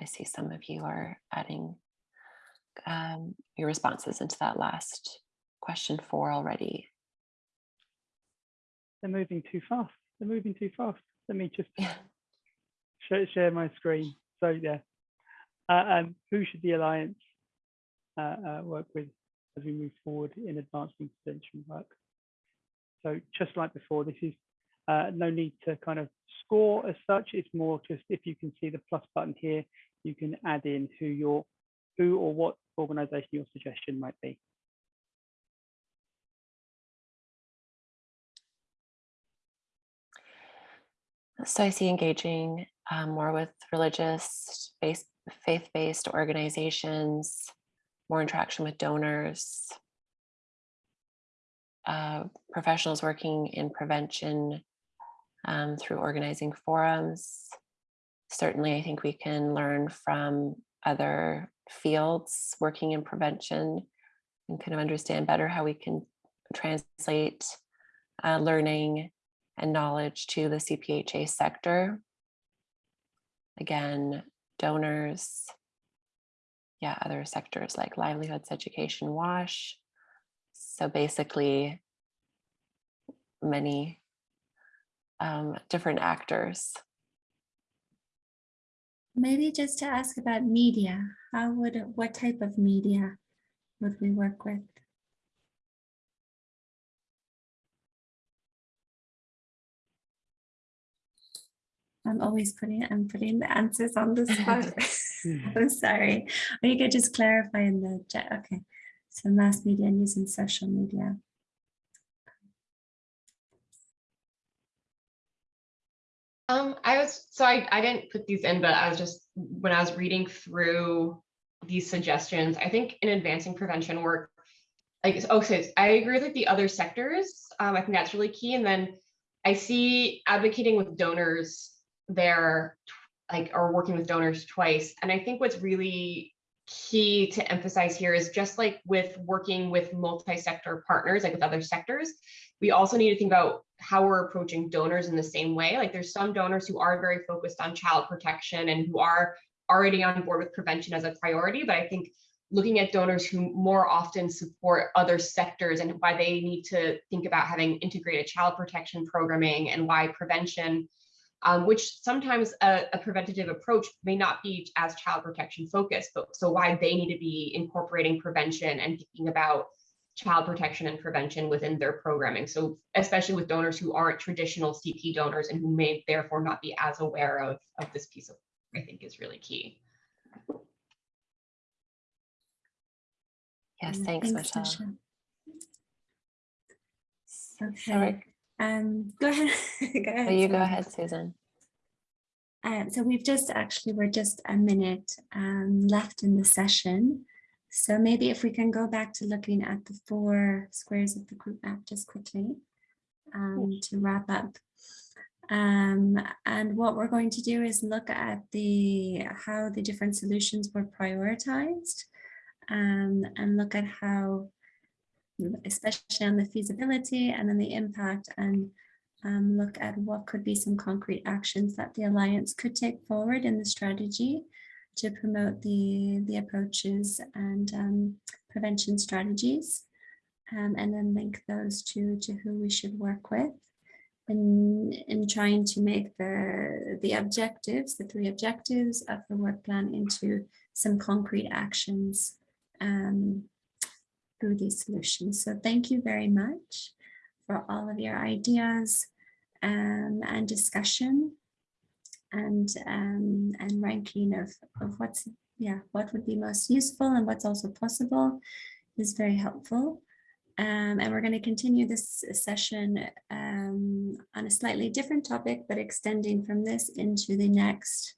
I see some of you are adding um, your responses into that last question four already. They're moving too fast. They're moving too fast. Let me just yeah share, share my screen. So yeah, uh, um, who should the Alliance uh, uh, work with as we move forward in advancing prevention work? So just like before, this is uh, no need to kind of score as such. It's more just if you can see the plus button here, you can add in who your who or what organization your suggestion might be. So I see engaging um, more with religious based faith-based organizations, more interaction with donors, uh, professionals working in prevention um, through organizing forums. Certainly, I think we can learn from other fields working in prevention and kind of understand better how we can translate uh, learning and knowledge to the CPHA sector. Again, donors, yeah, other sectors like livelihoods, education, WASH. So basically many um, different actors. Maybe just to ask about media, how would, what type of media would we work with? I'm always putting I'm putting the answers on the spot. I'm sorry. Or you could just clarify in the chat. Okay. So mass media and using social media. Um, I was so I, I didn't put these in, but I was just when I was reading through these suggestions, I think in advancing prevention work, like oh, so I agree with like the other sectors. Um, I think that's really key. And then I see advocating with donors they're like are working with donors twice. And I think what's really key to emphasize here is just like with working with multi-sector partners, like with other sectors, we also need to think about how we're approaching donors in the same way. Like there's some donors who are very focused on child protection and who are already on board with prevention as a priority. But I think looking at donors who more often support other sectors and why they need to think about having integrated child protection programming and why prevention um, which sometimes a, a preventative approach may not be as child protection focused, but so why they need to be incorporating prevention and thinking about child protection and prevention within their programming. So especially with donors who aren't traditional CP donors and who may therefore not be as aware of, of this piece of, I think is really key. Yes, Yeah, thanks, Michelle. Michelle. Sorry. Okay, um, go ahead. Go ahead. You go ahead, Susan? Um, so we've just actually, we're just a minute um, left in the session. So maybe if we can go back to looking at the four squares of the group map just quickly um, to wrap up. Um, and what we're going to do is look at the how the different solutions were prioritized um, and look at how, especially on the feasibility and then the impact and um, look at what could be some concrete actions that the Alliance could take forward in the strategy to promote the, the approaches and um, prevention strategies, um, and then link those to, to who we should work with in, in trying to make the, the objectives, the three objectives of the work plan into some concrete actions um, through these solutions. So thank you very much for all of your ideas um, and discussion and um, and ranking of, of what's yeah what would be most useful and what's also possible is very helpful. Um, and we're going to continue this session um, on a slightly different topic, but extending from this into the next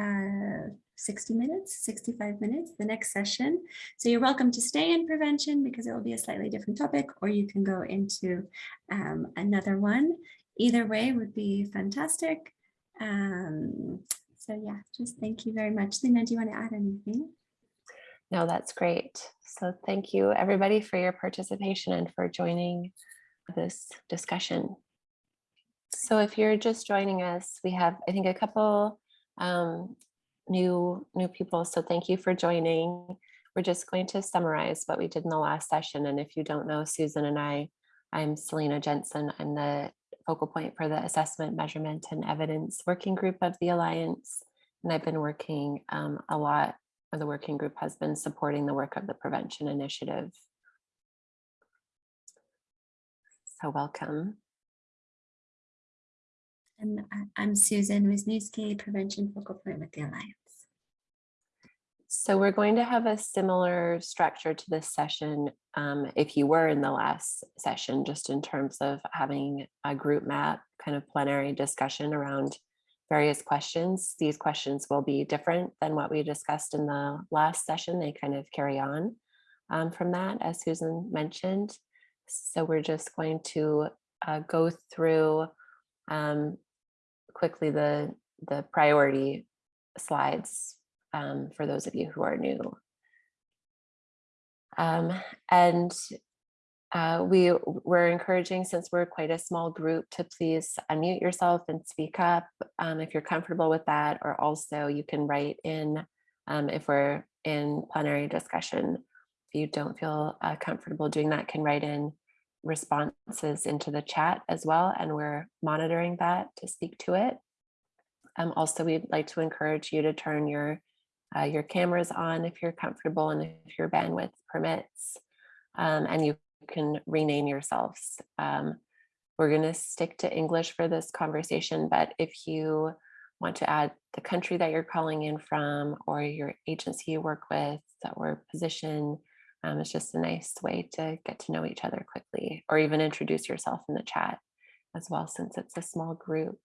uh, 60 minutes, 65 minutes, the next session. So you're welcome to stay in prevention because it will be a slightly different topic, or you can go into um, another one. Either way would be fantastic. Um, so yeah, just thank you very much. Lena, do you want to add anything? No, that's great. So thank you, everybody, for your participation and for joining this discussion. So if you're just joining us, we have, I think, a couple um, new new people. So thank you for joining. We're just going to summarize what we did in the last session. And if you don't know Susan and I, I'm Selena Jensen. I'm the focal point for the Assessment, Measurement, and Evidence Working Group of the Alliance. And I've been working um, a lot, or the working group has been supporting the work of the Prevention Initiative. So welcome. And I'm Susan Wisniewski, Prevention Focal Point with the Alliance. So we're going to have a similar structure to this session um, if you were in the last session, just in terms of having a group map kind of plenary discussion around various questions. These questions will be different than what we discussed in the last session. They kind of carry on um, from that, as Susan mentioned. So we're just going to uh, go through um, quickly the, the priority slides um, for those of you who are new. Um, and uh, we we're encouraging, since we're quite a small group, to please unmute yourself and speak up um, if you're comfortable with that, or also you can write in um, if we're in plenary discussion. If you don't feel uh, comfortable doing that, can write in responses into the chat as well, and we're monitoring that to speak to it. Um, also, we'd like to encourage you to turn your uh, your cameras on if you're comfortable and if your bandwidth permits, um, and you can rename yourselves. Um, we're going to stick to English for this conversation, but if you want to add the country that you're calling in from or your agency you work with or position, um, it's just a nice way to get to know each other quickly or even introduce yourself in the chat as well, since it's a small group.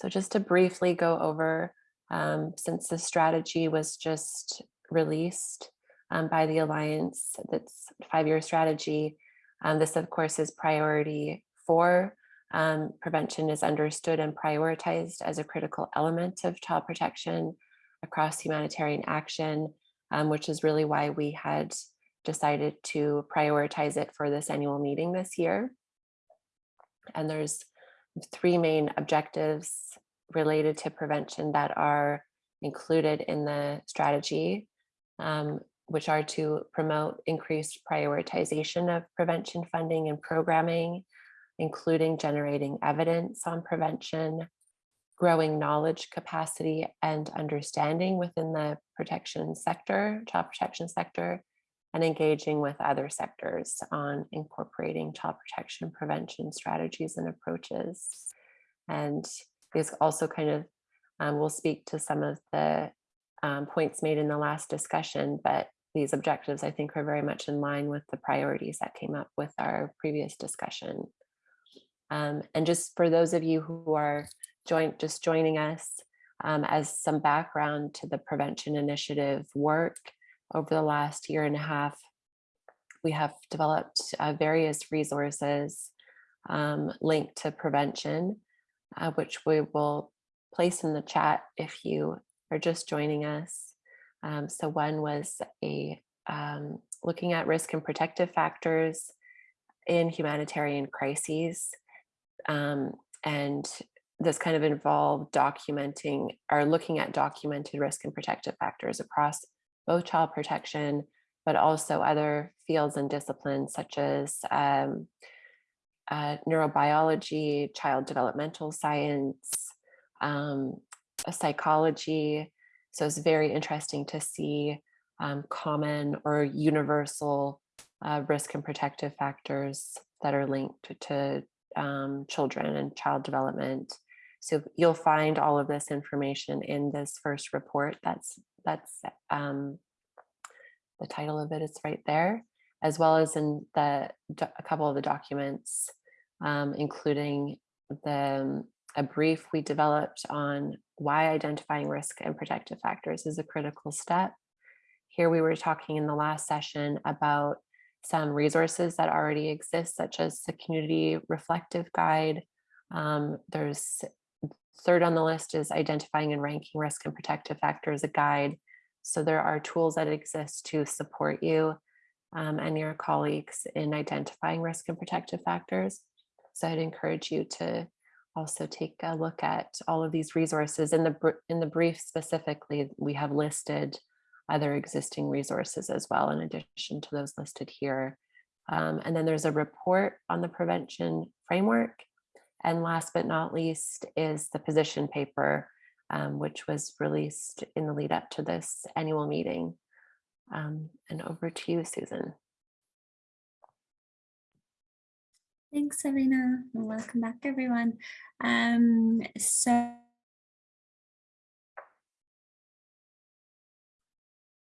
So just to briefly go over, um, since the strategy was just released um, by the Alliance, that's five-year strategy, um, this of course is priority four. Um, prevention is understood and prioritized as a critical element of child protection across humanitarian action, um, which is really why we had decided to prioritize it for this annual meeting this year. And there's three main objectives related to prevention that are included in the strategy, um, which are to promote increased prioritization of prevention funding and programming, including generating evidence on prevention, growing knowledge capacity and understanding within the protection sector, child protection sector, and engaging with other sectors on incorporating child protection prevention strategies and approaches. And these also kind of um, will speak to some of the um, points made in the last discussion, but these objectives I think are very much in line with the priorities that came up with our previous discussion. Um, and just for those of you who are join, just joining us um, as some background to the prevention initiative work over the last year and a half, we have developed uh, various resources um, linked to prevention, uh, which we will place in the chat if you are just joining us. Um, so one was a um, looking at risk and protective factors in humanitarian crises. Um, and this kind of involved documenting or looking at documented risk and protective factors across both child protection, but also other fields and disciplines such as um, uh, neurobiology, child developmental science, um, psychology. So it's very interesting to see um, common or universal uh, risk and protective factors that are linked to um, children and child development. So you'll find all of this information in this first report. That's that's um, the title of it. it is right there, as well as in the a couple of the documents, um, including the a brief we developed on why identifying risk and protective factors is a critical step. Here we were talking in the last session about some resources that already exist, such as the community reflective guide. Um, there's Third on the list is identifying and ranking risk and protective factors, a guide. So there are tools that exist to support you um, and your colleagues in identifying risk and protective factors. So I'd encourage you to also take a look at all of these resources. In the, in the brief specifically, we have listed other existing resources as well, in addition to those listed here. Um, and then there's a report on the prevention framework and last but not least is the position paper, um, which was released in the lead up to this annual meeting. Um, and over to you, Susan. Thanks, Elena. Welcome back, everyone. Um, so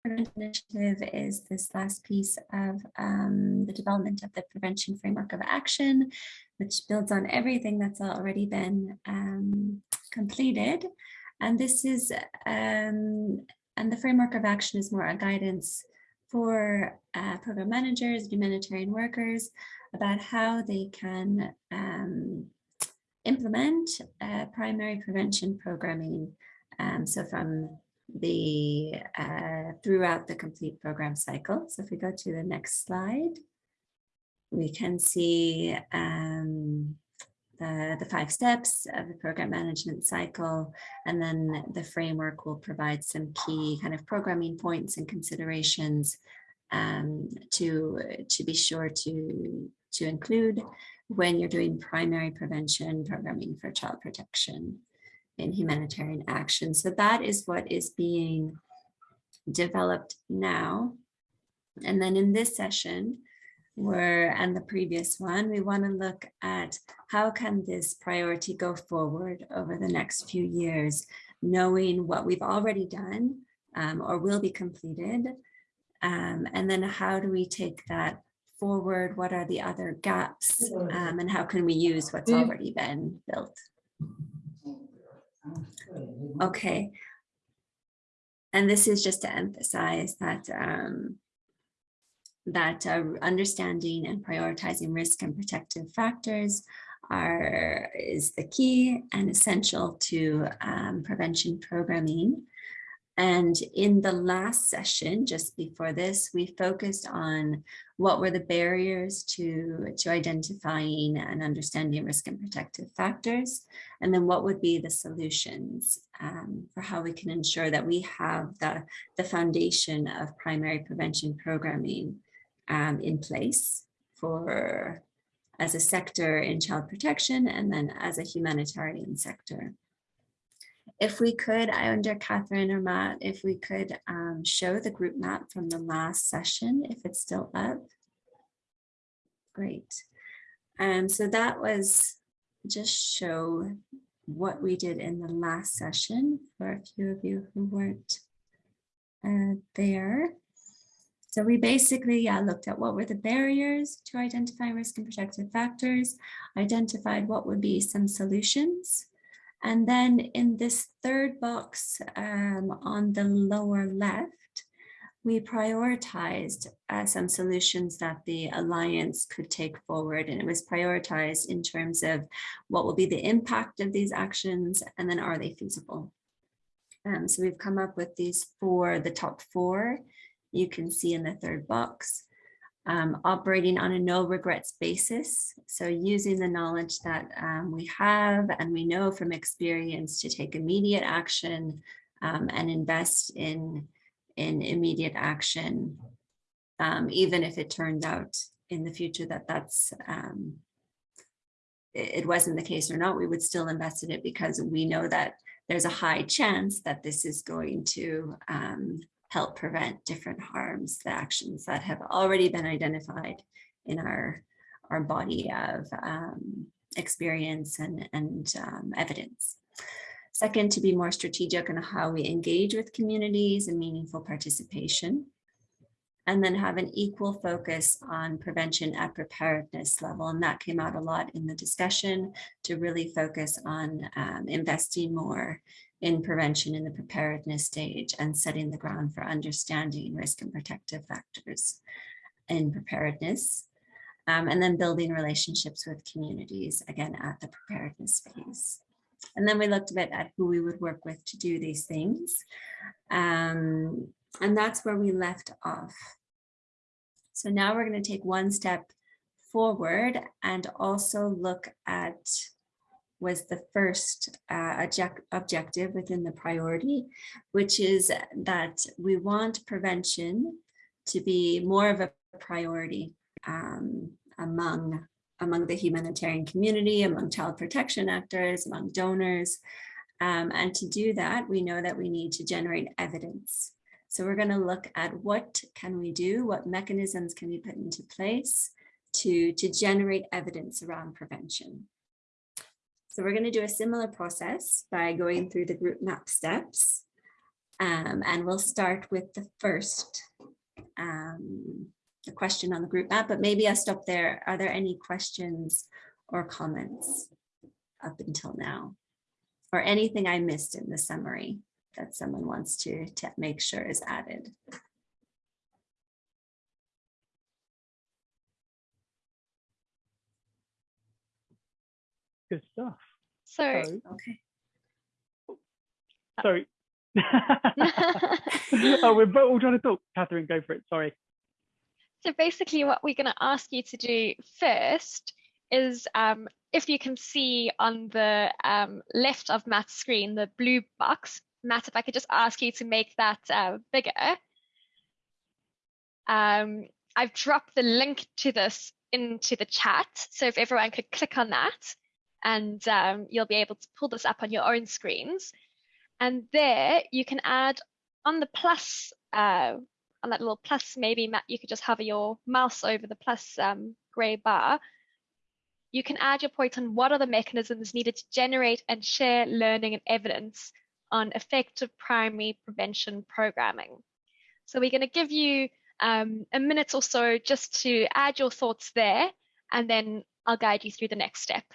initiative is this last piece of um, the development of the prevention framework of action, which builds on everything that's already been um, completed. And this is, um, and the framework of action is more a guidance for uh, program managers, humanitarian workers, about how they can um, implement uh, primary prevention programming. Um, so from the uh, throughout the complete program cycle. So if we go to the next slide, we can see um, the, the five steps of the program management cycle, and then the framework will provide some key kind of programming points and considerations um, to, to be sure to, to include when you're doing primary prevention programming for child protection in humanitarian action. So that is what is being developed now. And then in this session, where and the previous one, we want to look at how can this priority go forward over the next few years, knowing what we've already done um, or will be completed. Um, and then how do we take that forward? What are the other gaps? Um, and how can we use what's already been built? Okay. And this is just to emphasize that um, that uh, understanding and prioritizing risk and protective factors are is the key and essential to um, prevention programming. And in the last session, just before this, we focused on what were the barriers to, to identifying and understanding risk and protective factors, and then what would be the solutions um, for how we can ensure that we have the, the foundation of primary prevention programming um, in place for as a sector in child protection and then as a humanitarian sector. If we could, I wonder, Catherine or Matt, if we could um, show the group map from the last session, if it's still up. Great. Um, so that was just show what we did in the last session for a few of you who weren't uh, there. So we basically uh, looked at what were the barriers to identifying risk and protective factors, identified what would be some solutions. And then in this third box um, on the lower left, we prioritized uh, some solutions that the Alliance could take forward. And it was prioritized in terms of what will be the impact of these actions and then are they feasible? Um, so we've come up with these four, the top four, you can see in the third box. Um, operating on a no regrets basis. So using the knowledge that um, we have and we know from experience to take immediate action um, and invest in in immediate action, um, even if it turns out in the future that that's um, it wasn't the case or not, we would still invest in it because we know that there's a high chance that this is going to um, help prevent different harms, the actions that have already been identified in our, our body of um, experience and, and um, evidence. Second, to be more strategic in how we engage with communities and meaningful participation. And then have an equal focus on prevention at preparedness level. And that came out a lot in the discussion to really focus on um, investing more in prevention in the preparedness stage and setting the ground for understanding risk and protective factors in preparedness. Um, and then building relationships with communities, again, at the preparedness phase. And then we looked a bit at who we would work with to do these things. Um, and that's where we left off. So now we're going to take one step forward and also look at was the first uh, object objective within the priority, which is that we want prevention to be more of a priority um, among among the humanitarian community, among child protection actors, among donors. Um, and to do that, we know that we need to generate evidence. So we're going to look at what can we do, what mechanisms can we put into place to, to generate evidence around prevention. So we're going to do a similar process by going through the group map steps. Um, and we'll start with the first um, a question on the group map, but maybe I'll stop there. Are there any questions or comments up until now? Or anything I missed in the summary that someone wants to, to make sure is added? Good stuff. So, okay. Sorry. oh, we're both all trying to talk. Catherine, go for it. Sorry. So basically what we're going to ask you to do first is um, if you can see on the um, left of Matt's screen, the blue box, Matt, if I could just ask you to make that uh, bigger. Um, I've dropped the link to this into the chat. So if everyone could click on that and um, you'll be able to pull this up on your own screens. And there you can add on the plus uh, on that little plus, maybe you could just hover your mouse over the plus um, gray bar. You can add your point on what are the mechanisms needed to generate and share learning and evidence on effective primary prevention programming. So we're going to give you um, a minute or so just to add your thoughts there, and then I'll guide you through the next step.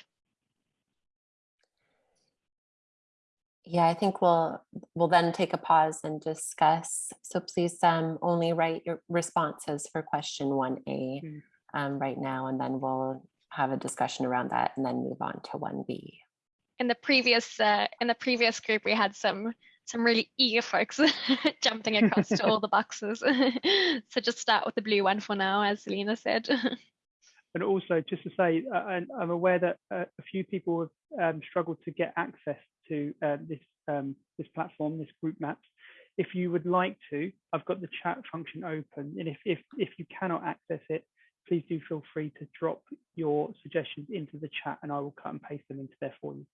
Yeah, I think we'll we'll then take a pause and discuss. So please um, only write your responses for question 1A Mm. um, right now, and then we'll have a discussion around that and then move on to 1B. In the previous uh, in the previous group, we had some some really eager folks jumping across to all the boxes. so just start with the blue one for now, as Lena said. And also, just to say, uh, and I'm aware that uh, a few people have um, struggled to get access to uh, this um, this platform, this group maps. If you would like to, I've got the chat function open, and if if if you cannot access it, please do feel free to drop your suggestions into the chat and I will cut and paste them into there for you.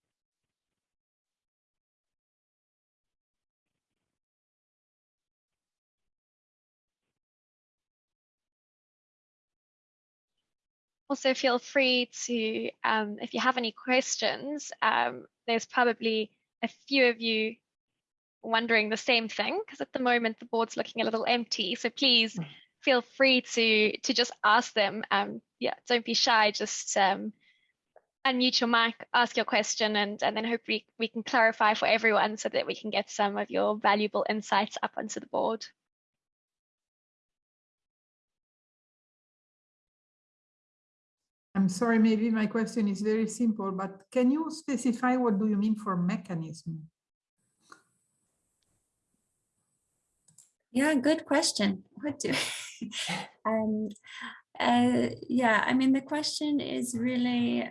Also feel free to, um, if you have any questions, um, there's probably a few of you wondering the same thing because at the moment the board's looking a little empty. So please feel free to to just ask them. Um, yeah, don't be shy. Just um, unmute your mic, ask your question, and and then hopefully we can clarify for everyone so that we can get some of your valuable insights up onto the board. I'm sorry, maybe my question is very simple, but can you specify what do you mean for mechanism? Yeah, good question. What do? um, uh, yeah, I mean, the question is really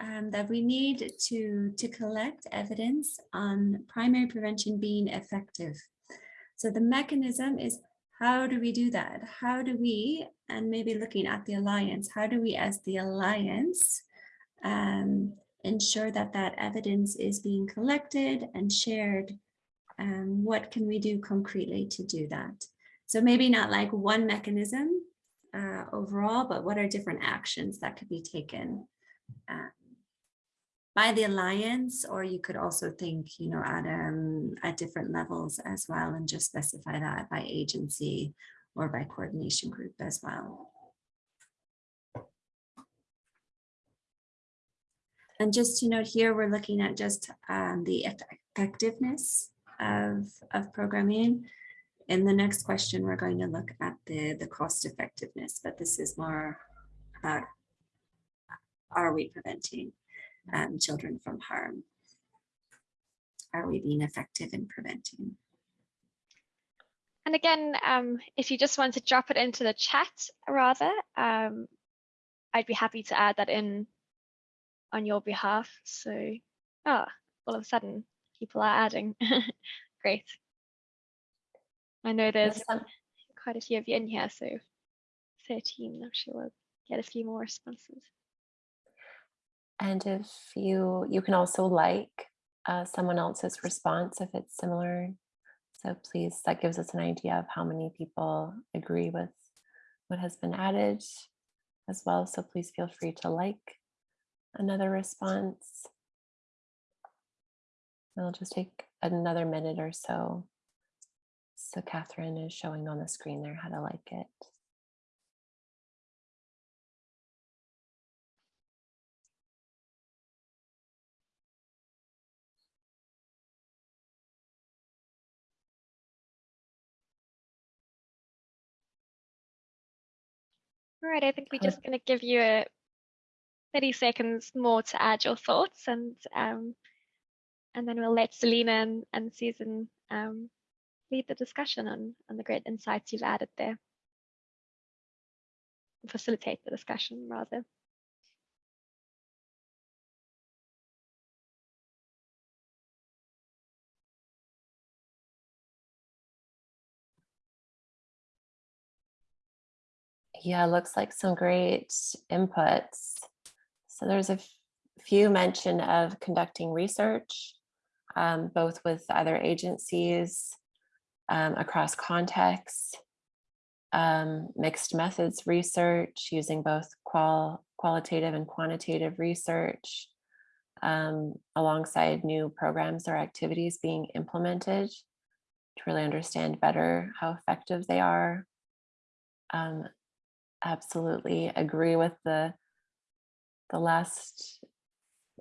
um, that we need to, to collect evidence on primary prevention being effective. So the mechanism is how do we do that? How do we, and maybe looking at the Alliance, how do we as the Alliance um, ensure that that evidence is being collected and shared um, what can we do concretely to do that? So maybe not like one mechanism uh, overall, but what are different actions that could be taken uh, by the alliance, or you could also think, you know, at um, at different levels as well, and just specify that by agency or by coordination group as well. And just to note here, we're looking at just um, the effectiveness of, of programming. In the next question, we're going to look at the, the cost effectiveness, but this is more about are we preventing um, children from harm? Are we being effective in preventing? And again, um, if you just want to drop it into the chat rather, um, I'd be happy to add that in on your behalf. So, oh, all of a sudden people are adding. Great. I know there's quite a few of you in here, so 13, I'm sure we'll get a few more responses. And if you, you can also like uh, someone else's response if it's similar. So please, that gives us an idea of how many people agree with what has been added as well. So please feel free to like another response. It'll just take another minute or so. So Catherine is showing on the screen there how to like it. All right, I think we're just going to give you a 30 seconds more to add your thoughts and um, and then we'll let Selena and, and Susan um, lead the discussion on, on the great insights you've added there. Facilitate the discussion rather. Yeah, looks like some great inputs. So there's a few mention of conducting research, um, both with other agencies um, across contexts, um, mixed methods research using both qual qualitative and quantitative research um, alongside new programs or activities being implemented to really understand better how effective they are. Um, absolutely agree with the the last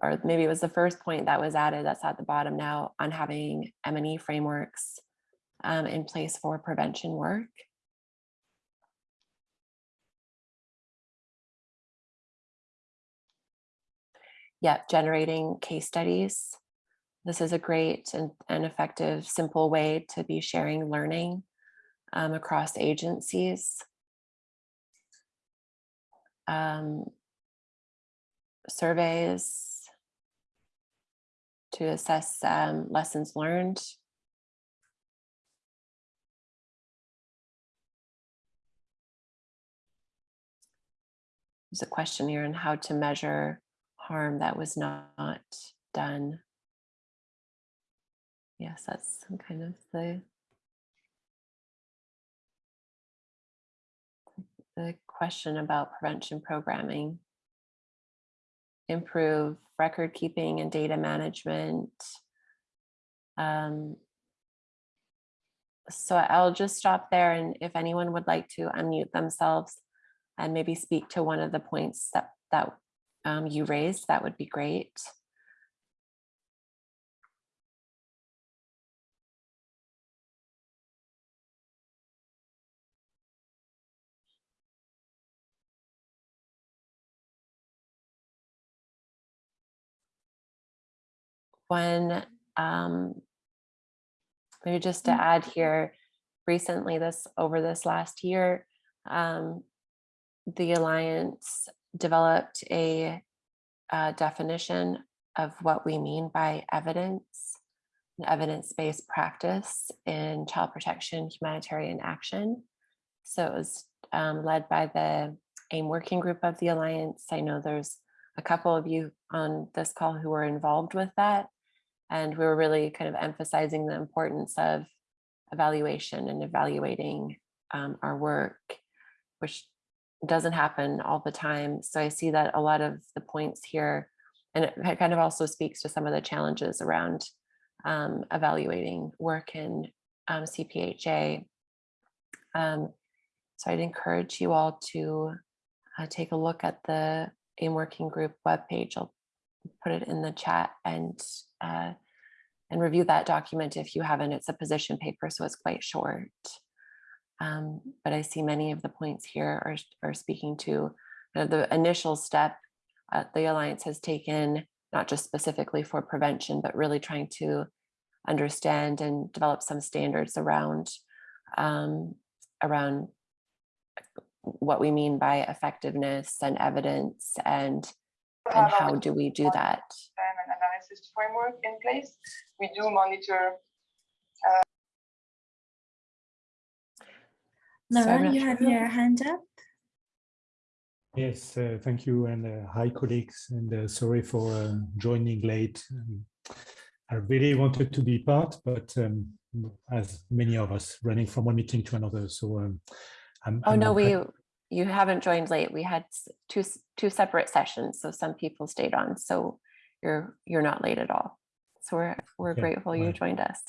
or maybe it was the first point that was added that's at the bottom now on having M&E frameworks um, in place for prevention work. Yeah, generating case studies. This is a great and, and effective, simple way to be sharing learning um, across agencies. Um, surveys to assess um, lessons learned. there's a question here on how to measure harm that was not done. Yes, that's some kind of the the question about prevention programming. Improve record keeping and data management. Um, so I'll just stop there and if anyone would like to unmute themselves and maybe speak to one of the points that, that um, you raised, that would be great. When um, maybe just to add here, recently this over this last year, um, the Alliance developed a, uh definition of what we mean by evidence, an evidence-based practice in child protection humanitarian action. So it was um, led by the AIM working group of the Alliance. I know there's a couple of you on this call who were involved with that. And we were really kind of emphasizing the importance of evaluation and evaluating um, our work, which doesn't happen all the time. So I see that a lot of the points here, and it kind of also speaks to some of the challenges around um, evaluating work in um, CPHA. Um, so I'd encourage you all to uh, take a look at the AIM Working Group webpage. I'll put it in the chat and uh, and review that document if you haven't. It's a position paper, so it's quite short. Um, but I see many of the points here are, are speaking to the initial step uh, the Alliance has taken, not just specifically for prevention, but really trying to understand and develop some standards around um, around what we mean by effectiveness and evidence and and how do we do that? And an analysis framework in place. We do monitor. Sorry, I'm you have your hand up. Yes, uh, thank you, and uh, hi colleagues, and uh, sorry for uh, joining late. Um, I really wanted to be part, but um, as many of us, running from one meeting to another, so um, I'm. Oh, I'm no, we, afraid- you haven't joined late. We had two, two separate sessions, so some people stayed on, so you're, you're not late at all. So we're, we're Okay, grateful you joined us.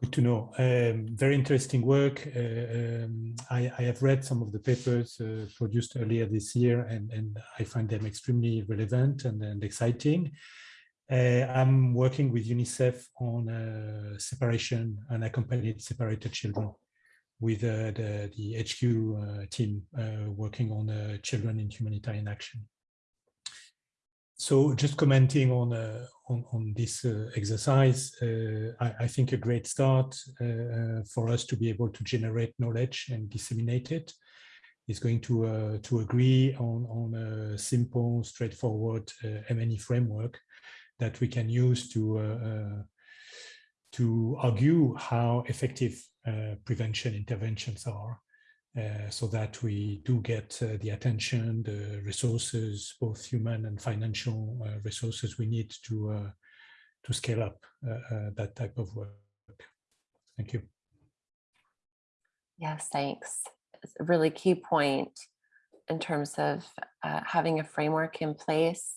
Good to know. Um, very interesting work. Uh, um, I, I have read some of the papers uh, produced earlier this year, and, and I find them extremely relevant and, and exciting. Uh, I'm working with UNICEF on uh, separation and accompanied separated children with uh, the, the HQ uh, team uh, working on children in humanitarian action. So just commenting on on, on this uh, exercise, uh, I, I think a great start uh, for us to be able to generate knowledge and disseminate it is going to to agree on on a simple, straightforward M&E framework that we can use to to argue how effective prevention interventions are uh, so that we do get uh, the attention, the resources, both human and financial uh, resources we need to uh, to scale up uh, uh, that type of work. Thank you. Yes, thanks. It's a really key point in terms of uh, having a framework in place.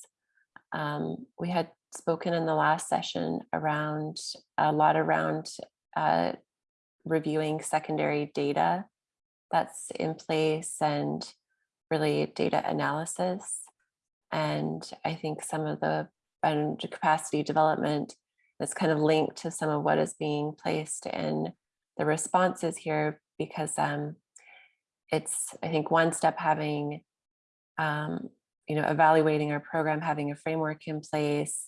Um, we had spoken in the last session around a lot around uh, reviewing secondary data that's in place and really data analysis. And I think some of the and capacity development is kind of linked to some of what is being placed in the responses here because um, it's, I think, one step having, um, you know, evaluating our program, having a framework in place,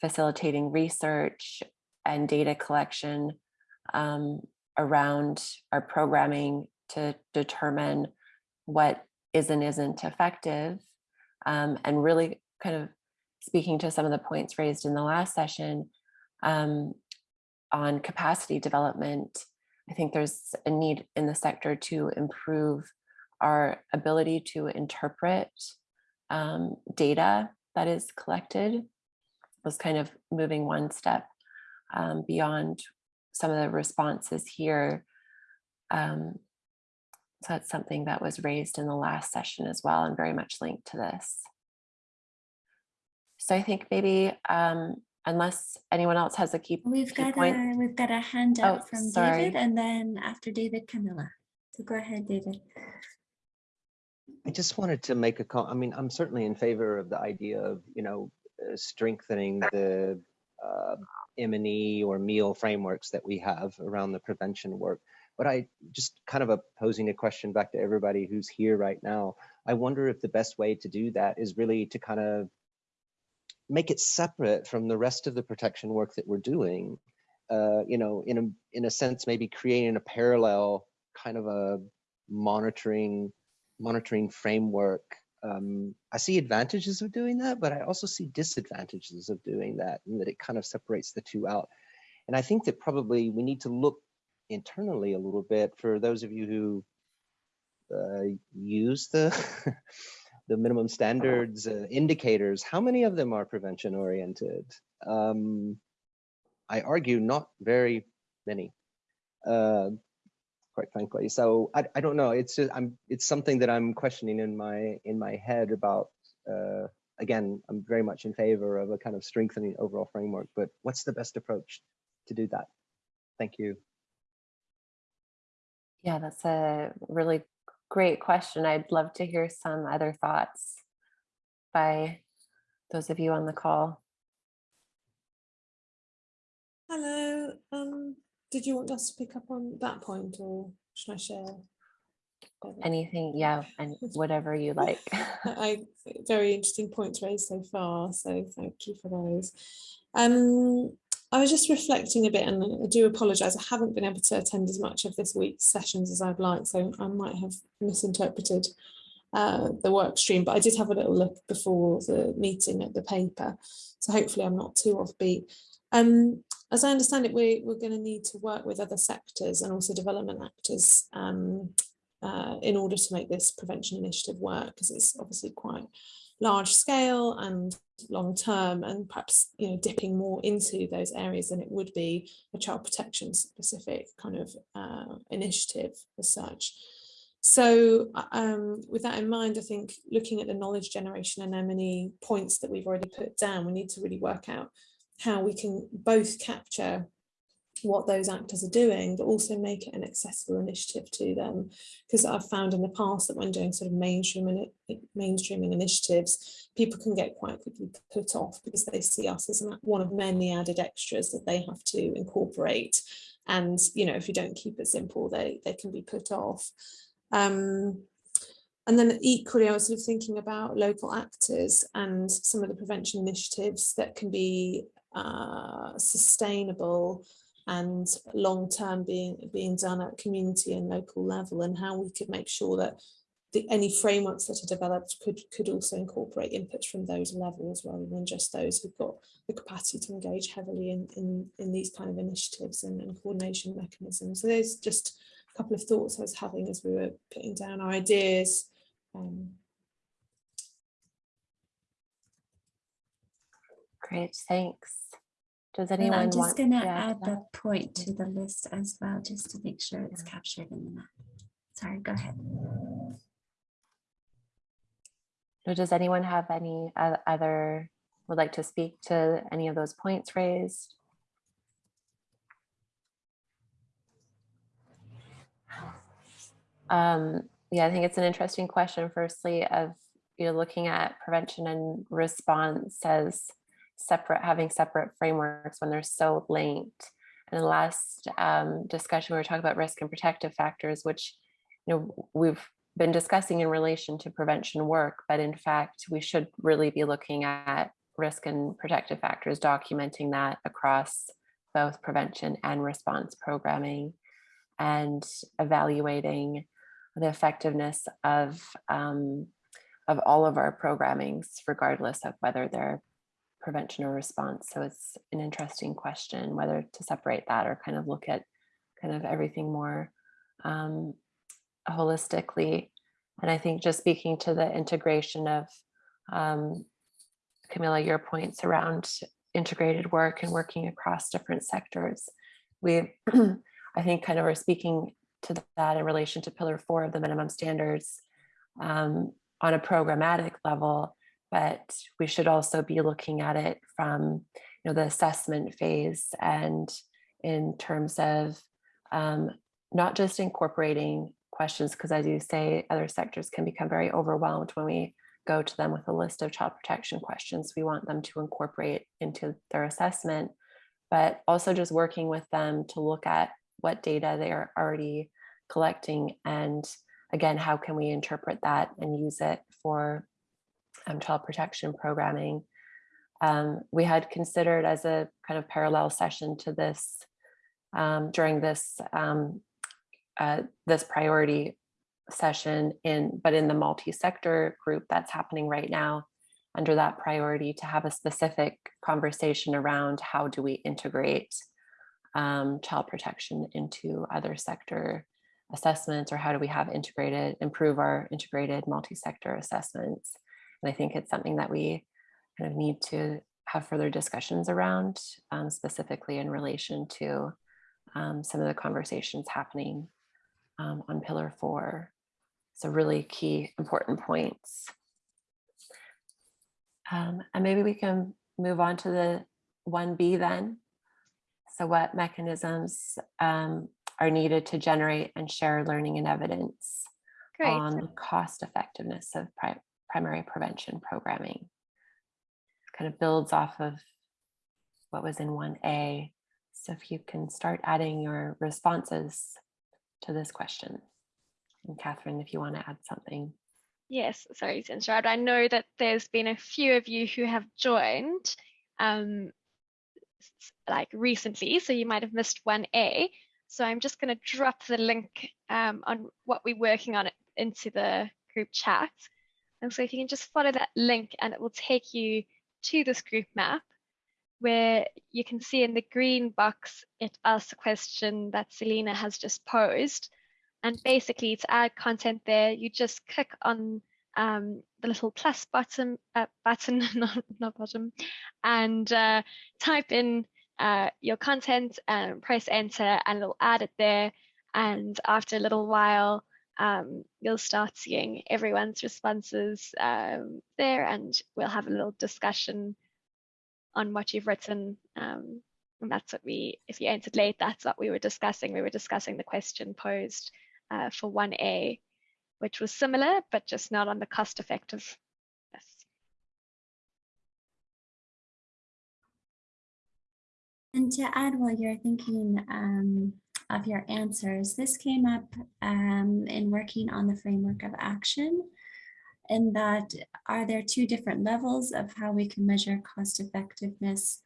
facilitating research and data collection um, around our programming to determine what is and isn't effective um, and really kind of speaking to some of the points raised in the last session um, on capacity development, I think there's a need in the sector to improve our ability to interpret um, data that is collected was kind of moving one step um, beyond some of the responses here. Um, so that's something that was raised in the last session as well and very much linked to this. So I think maybe um, unless anyone else has a key, We've key got point. a, we've got a hand Oh, up from sorry. David and then after David, Camilla. So go ahead, David. I just wanted to make a call. I mean, I'm certainly in favor of the idea of, you know, uh, strengthening the uh, M&E or MEAL frameworks that we have around the prevention work. But I just kind of a posing a question back to everybody who's here right now. I wonder if the best way to do that is really to kind of make it separate from the rest of the protection work that we're doing. Uh, you know, in a in a sense, maybe creating a parallel kind of a monitoring monitoring framework. Um, I see advantages of doing that, but I also see disadvantages of doing that, and that it kind of separates the two out. And I think that probably we need to look internally a little bit for those of you who uh, use the the minimum standards uh, indicators. How many of them are prevention oriented? Um, I argue not very many. Uh, quite frankly. So I, I don't know. It's just, I'm it's something that I'm questioning in my in my head about. Uh, again, I'm very much in favor of a kind of strengthening overall framework. But what's the best approach to do that? Thank you. Yeah, that's a really great question. I'd love to hear some other thoughts by those of you on the call. Hello. Um, did you want us to pick up on that point or should I share? Anything, yeah, and whatever you like. I very interesting points raised so far, so thank you for those. Um, I was just reflecting a bit, and I do apologise. I haven't been able to attend as much of this week's sessions as I'd like, so I might have misinterpreted uh, the work stream. But I did have a little look before the meeting at the paper, so hopefully I'm not too offbeat. Um, as I understand it, we, we're going to need to work with other sectors and also development actors um, uh, in order to make this prevention initiative work, because it's obviously quite large scale and long term and perhaps you know dipping more into those areas than it would be a child protection specific kind of uh, initiative as such. So um, with that in mind, I think looking at the knowledge generation and M&E points that we've already put down, we need to really work out how we can both capture what those actors are doing, but also make it an accessible initiative to them. Because I've found in the past that when doing sort of mainstream mainstreaming initiatives, people can get quite quickly put off because they see us as one of many added extras that they have to incorporate. And, you know, if you don't keep it simple, they, they can be put off. Um, and then equally, I was sort of thinking about local actors and some of the prevention initiatives that can be uh, sustainable and long-term being being done at community and local level and how we could make sure that the, any frameworks that are developed could could also incorporate inputs from those levels rather than just those who've got the capacity to engage heavily in in, in these kind of initiatives and, and coordination mechanisms. So there's just a couple of thoughts I was having as we were putting down our ideas. Um, Great, thanks. Does And anyone I'm just gonna add that the point to the list as well, just to make sure it's captured in the map. Sorry, go ahead. So does anyone have any other, would like to speak to any of those points raised? Um, yeah, I think it's an interesting question. Firstly, of you're looking at prevention and response as separate, having separate frameworks when they're so linked. And the last um, discussion, we were talking about risk and protective factors, which you know we've been discussing in relation to prevention work, but in fact, we should really be looking at risk and protective factors, documenting that across both prevention and response programming and evaluating the effectiveness of um, of all of our programmings, regardless of whether they're prevention or response. So it's an interesting question whether to separate that or kind of look at kind of everything more um, holistically. And I think just speaking to the integration of um, Camilla, your points around integrated work and working across different sectors. We, I think, kind of are speaking to that in relation to pillar four of the minimum standards um, on a programmatic level, but we should also be looking at it from you know, the assessment phase and in terms of um, not just incorporating questions, because as you say, other sectors can become very overwhelmed when we go to them with a list of child protection questions. We want them to incorporate into their assessment, but also just working with them to look at what data they are already collecting and again, how can we interpret that and use it for um, child protection programming. Um, we had considered as a kind of parallel session to this um, during this um, uh, this priority session in, but in the multi-sector group that's happening right now under that priority to have a specific conversation around how do we integrate um, child protection into other sector assessments or how do we have integrated, improve our integrated multi-sector assessments. And I think it's something that we kind of need to have further discussions around um, specifically in relation to um, some of the conversations happening um, on pillar four. So really key important points. Um, and maybe we can move on to the 1B then. So what mechanisms um, are needed to generate and share learning and evidence Great. on the cost effectiveness of pri primary prevention programming. Kind of builds off of what was in 1A. So if you can start adding your responses to this question. And Catherine, if you want to add something. Yes, sorry to interrupt. I know that there's been a few of you who have joined um, like recently, so you might have missed 1A. So I'm just going to drop the link um, on what we're working on into the group chat. And so if you can just follow that link and it will take you to this group map where you can see in the green box, it asks a question that Selena has just posed. And basically to add content there, you just click on um, the little plus button, uh, button, not, not bottom, and uh, type in uh, your content and press enter and it'll add it there. And after a little while, um, you'll start seeing everyone's responses um, there and we'll have a little discussion on what you've written. Um, and that's what we, if you answered late, that's what we were discussing. We were discussing the question posed uh, for 1A, which was similar, but just not on the cost effective And to add while you're thinking um, of your answers, this came up um, in working on the framework of action in that are there two different levels of how we can measure cost effectiveness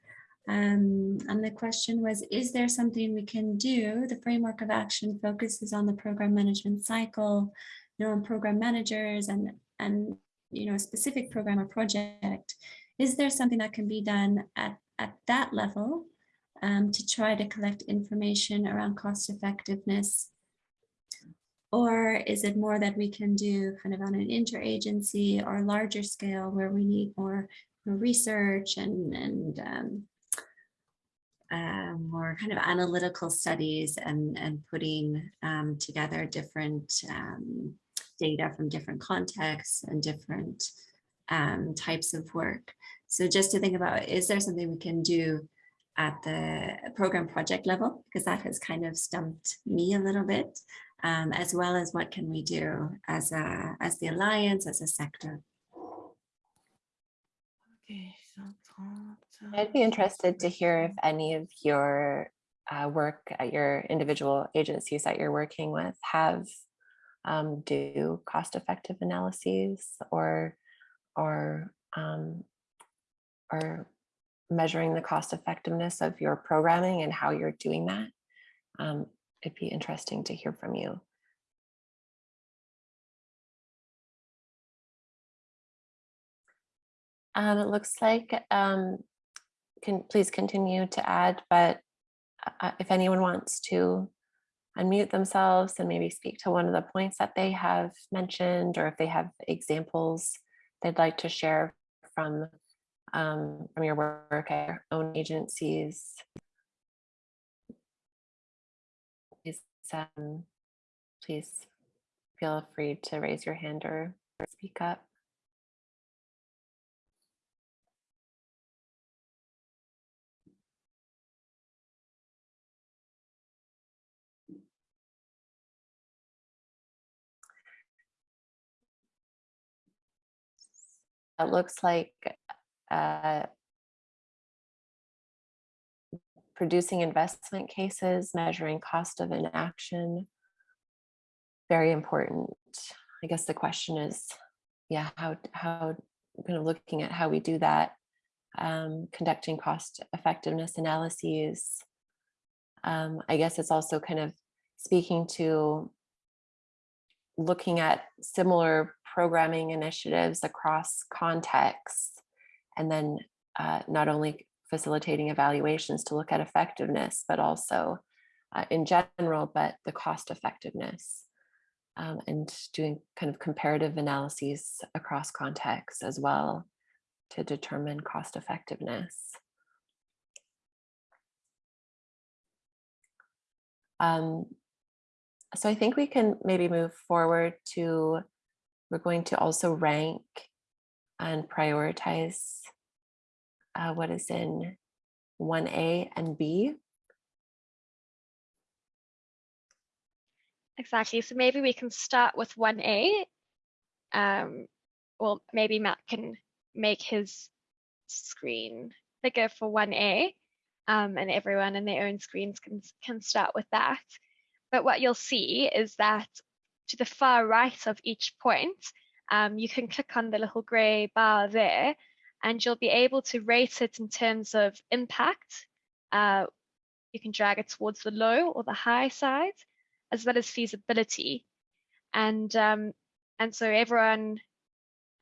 um, and the question was, is there something we can do? The framework of action focuses on the program management cycle, you know, on program managers and, and you know, a specific program or project. Is there something that can be done at, at that level um, to try to collect information around cost effectiveness? Or is it more that we can do kind of on an interagency or larger scale where we need more, research and, and um, uh, more kind of analytical studies and, and putting um, together different um, data from different contexts and different um, types of work. So just to think about, is there something we can do at the program project level, because that has kind of stumped me a little bit, um, as well as what can we do as a as the alliance, as a sector. Okay, I'd be interested to hear if any of your uh, work at your individual agencies that you're working with have um, do cost-effective analyses or or um, or measuring the cost effectiveness of your programming and how you're doing that. Um, it'd be interesting to hear from you. Um, it looks like, um, can please continue to add, but uh, if anyone wants to unmute themselves and maybe speak to one of the points that they have mentioned, or if they have examples they'd like to share from um, from your work at your own agencies. Please, um, please feel free to raise your hand or speak up. It looks like uh, producing investment cases, measuring cost of inaction, very important. I guess the question is, yeah, how, how, kind of looking at how we do that, um, conducting cost effectiveness analyses. Um, I guess it's also kind of speaking to looking at similar programming initiatives across contexts and then uh, not only facilitating evaluations to look at effectiveness, but also uh, in general, but the cost effectiveness um, and doing kind of comparative analyses across contexts as well to determine cost effectiveness. Um, so I think we can maybe move forward to, we're going to also rank and prioritize uh, what is in 1A and B. Exactly. So maybe we can start with 1A. Um, well, maybe Matt can make his screen bigger for 1A um, and everyone in their own screens can, can start with that. But what you'll see is that to the far right of each point, um, you can click on the little gray bar there and you'll be able to rate it in terms of impact. Uh, you can drag it towards the low or the high side, as well as feasibility. And, um, and so everyone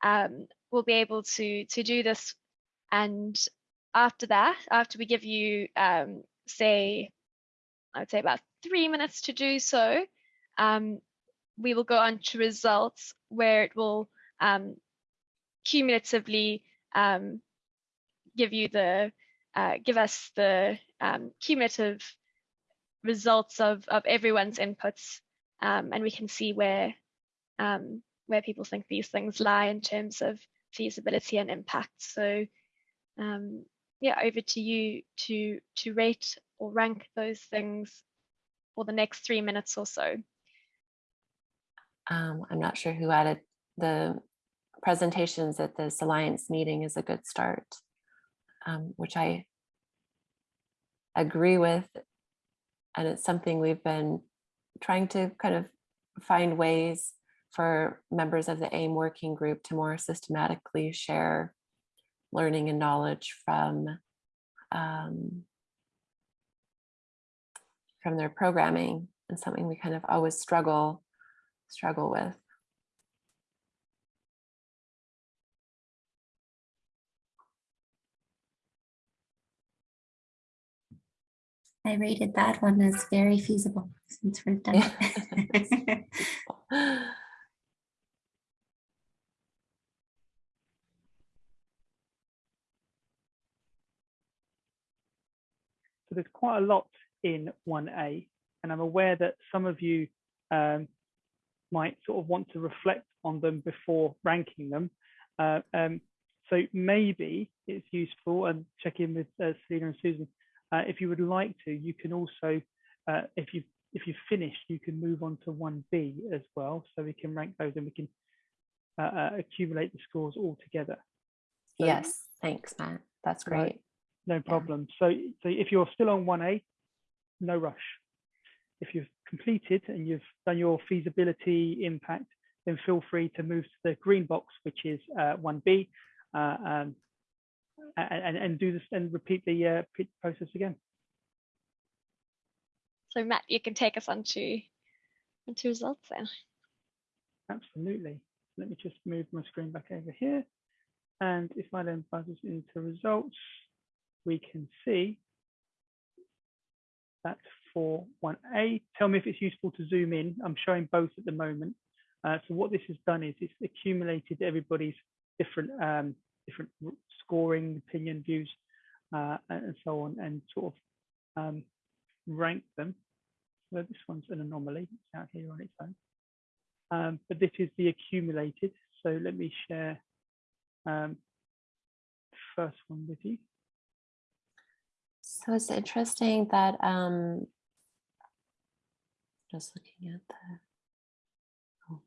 um, will be able to, to do this. And after that, after we give you, um, say, I would say about three minutes to do so, um, we will go on to results where it will um, cumulatively um, give you the uh, give us the um, cumulative results of of everyone's inputs, um, and we can see where um, where people think these things lie in terms of feasibility and impact. So um, yeah, over to you to to rate or rank those things for the next three minutes or so. Um, I'm not sure who added the presentations at this alliance meeting is a good start, um, which I agree with. And it's something we've been trying to kind of find ways for members of the AIM working group to more systematically share learning and knowledge from um, from their programming and something we kind of always struggle struggle with. I rated that one as very feasible since we're done it. So there's quite a lot in 1A, and I'm aware that some of you um, might sort of want to reflect on them before ranking them. Uh, um, so maybe it's useful and check in with uh, Selena and Susan. Uh, if you would like to, you can also, uh, if you if you've finished, you can move on to 1B as well. So we can rank those and we can uh, uh, accumulate the scores all together. So, yes, thanks, Matt. That's great. Right, no problem. Yeah. So, so if you're still on 1A, no rush. If you've completed and you've done your feasibility impact, then feel free to move to the green box, which is uh, 1B, uh, um, and, and do this and repeat the uh, process again. So Matt, you can take us on to, on to results then. Absolutely. Let me just move my screen back over here. And if I then buzzes into results, we can see that for 1A. Tell me if it's useful to zoom in. I'm showing both at the moment. Uh, so what this has done is it's accumulated everybody's different um, different scoring, opinion, views, uh, and so on, and sort of um, rank them. So this one's an anomaly it's out here on its own. Um, but this is the accumulated. So let me share um, first one with you. So it's interesting that um just looking at the oh.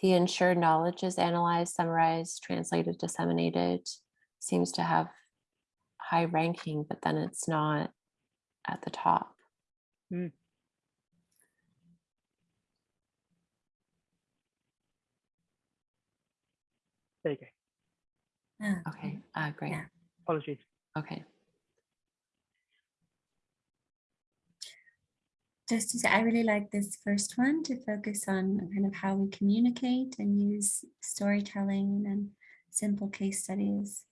the ensured knowledge is analyzed, summarized, translated, disseminated, seems to have high ranking, but then it's not at the top. Hmm. There you go. Ah, Okay, uh, great. Yeah. Apologies. Okay. Just to say, I really like this first one to focus on kind of how we communicate and use storytelling and simple case studies.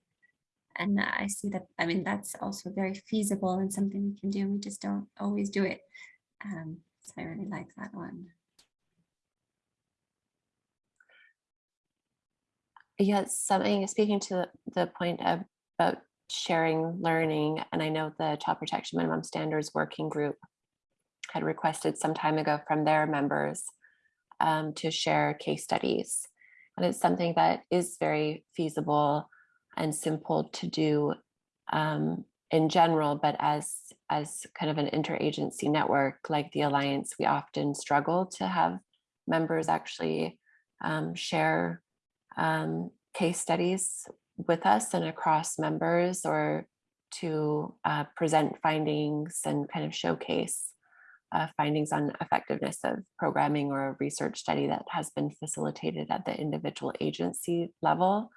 And I see that, I mean, that's also very feasible and something we can do. We just don't always do it. Um, so I really like that one. Yes, something speaking to the, point of, about sharing learning, and I know the Child Protection Minimum Standards Working Group had requested some time ago from their members um, to share case studies. And it's something that is very feasible and simple to do um, in general, but as, as kind of an interagency network like the Alliance, we often struggle to have members actually um, share um, case studies with us and across members or to uh, present findings and kind of showcase uh, findings on effectiveness of programming or a research study that has been facilitated at the individual agency level.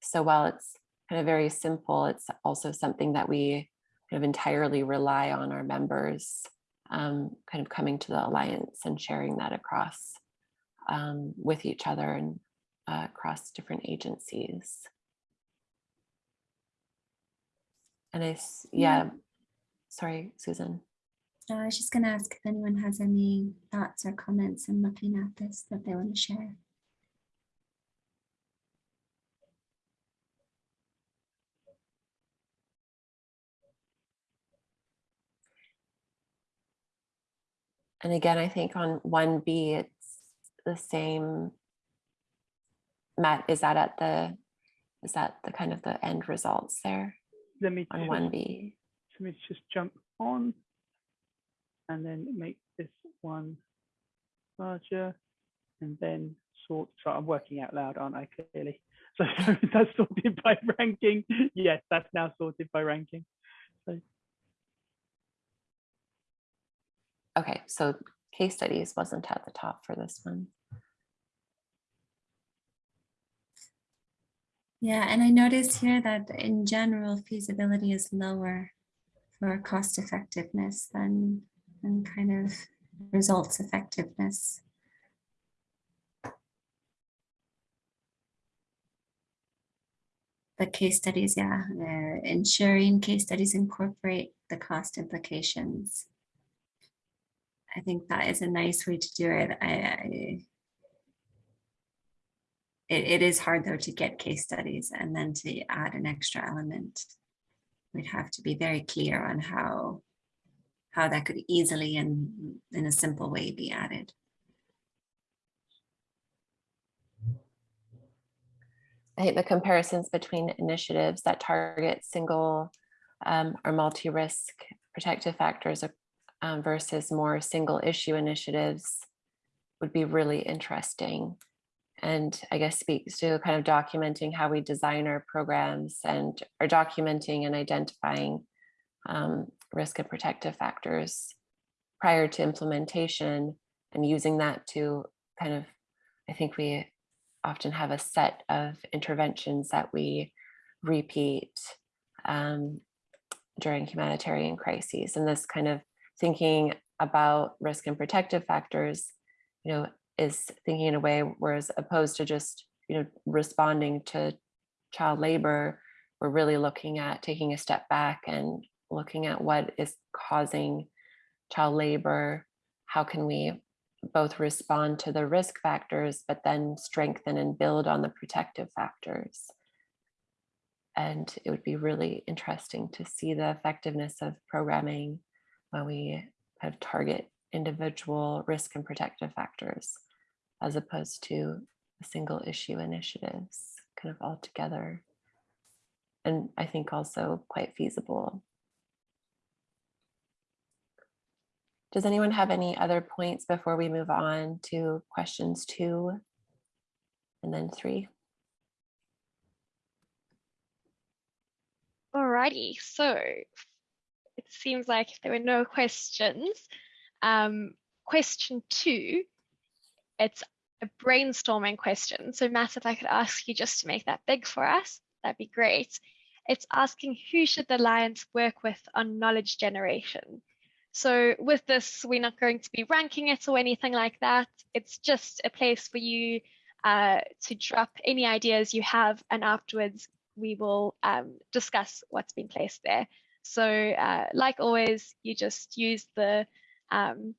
So while it's kind of very simple, it's also something that we kind of entirely rely on our members um, kind of coming to the Alliance and sharing that across um, with each other and uh, across different agencies. And I, Yeah. yeah, sorry, Susan. So I was just going to ask if anyone has any thoughts or comments in looking at this that they want to share. And again, I think on one B, it's the same. Matt, is that at the, is that the kind of the end results there Let me on one B? let me just jump on and then make this one larger and then sort. So I'm working out loud, aren't I? Clearly. So, so that's sorted by ranking. Yes, that's now sorted by ranking. So Okay, so case studies wasn't at the top for this one. Yeah, and I noticed here that in general feasibility is lower for cost effectiveness than, than kind of results effectiveness. The case studies, yeah, ensuring case studies incorporate the cost implications. I think that is a nice way to do it. I, I it, it is hard though to get case studies and then to add an extra element. We'd have to be very clear on how how that could easily and in a simple way be added. I think the comparisons between initiatives that target single um, or multi-risk protective factors um, versus more single issue initiatives would be really interesting. And I guess speaks to kind of documenting how we design our programs and are documenting and identifying um, risk and protective factors prior to implementation and using that to kind of, I think we often have a set of interventions that we repeat um, during humanitarian crises. And this kind of thinking about risk and protective factors, you know, is thinking in a way whereas opposed to just, you know, responding to child labor, we're really looking at taking a step back and looking at what is causing child labor, how can we both respond to the risk factors, but then strengthen and build on the protective factors. And it would be really interesting to see the effectiveness of programming when we of target individual risk and protective factors as opposed to single issue initiatives kind of all together. And I think also quite feasible. Does anyone have any other points before we move on to questions two and then three? Alrighty, so it seems like there were no questions, um, question two, it's a brainstorming question. So Matt, if I could ask you just to make that big for us, that'd be great. It's asking who should the Alliance work with on knowledge generation? So with this, we're not going to be ranking it or anything like that. It's just a place for you uh, to drop any ideas you have and afterwards we will um, discuss what's been placed there. So uh, like always, you just use the um,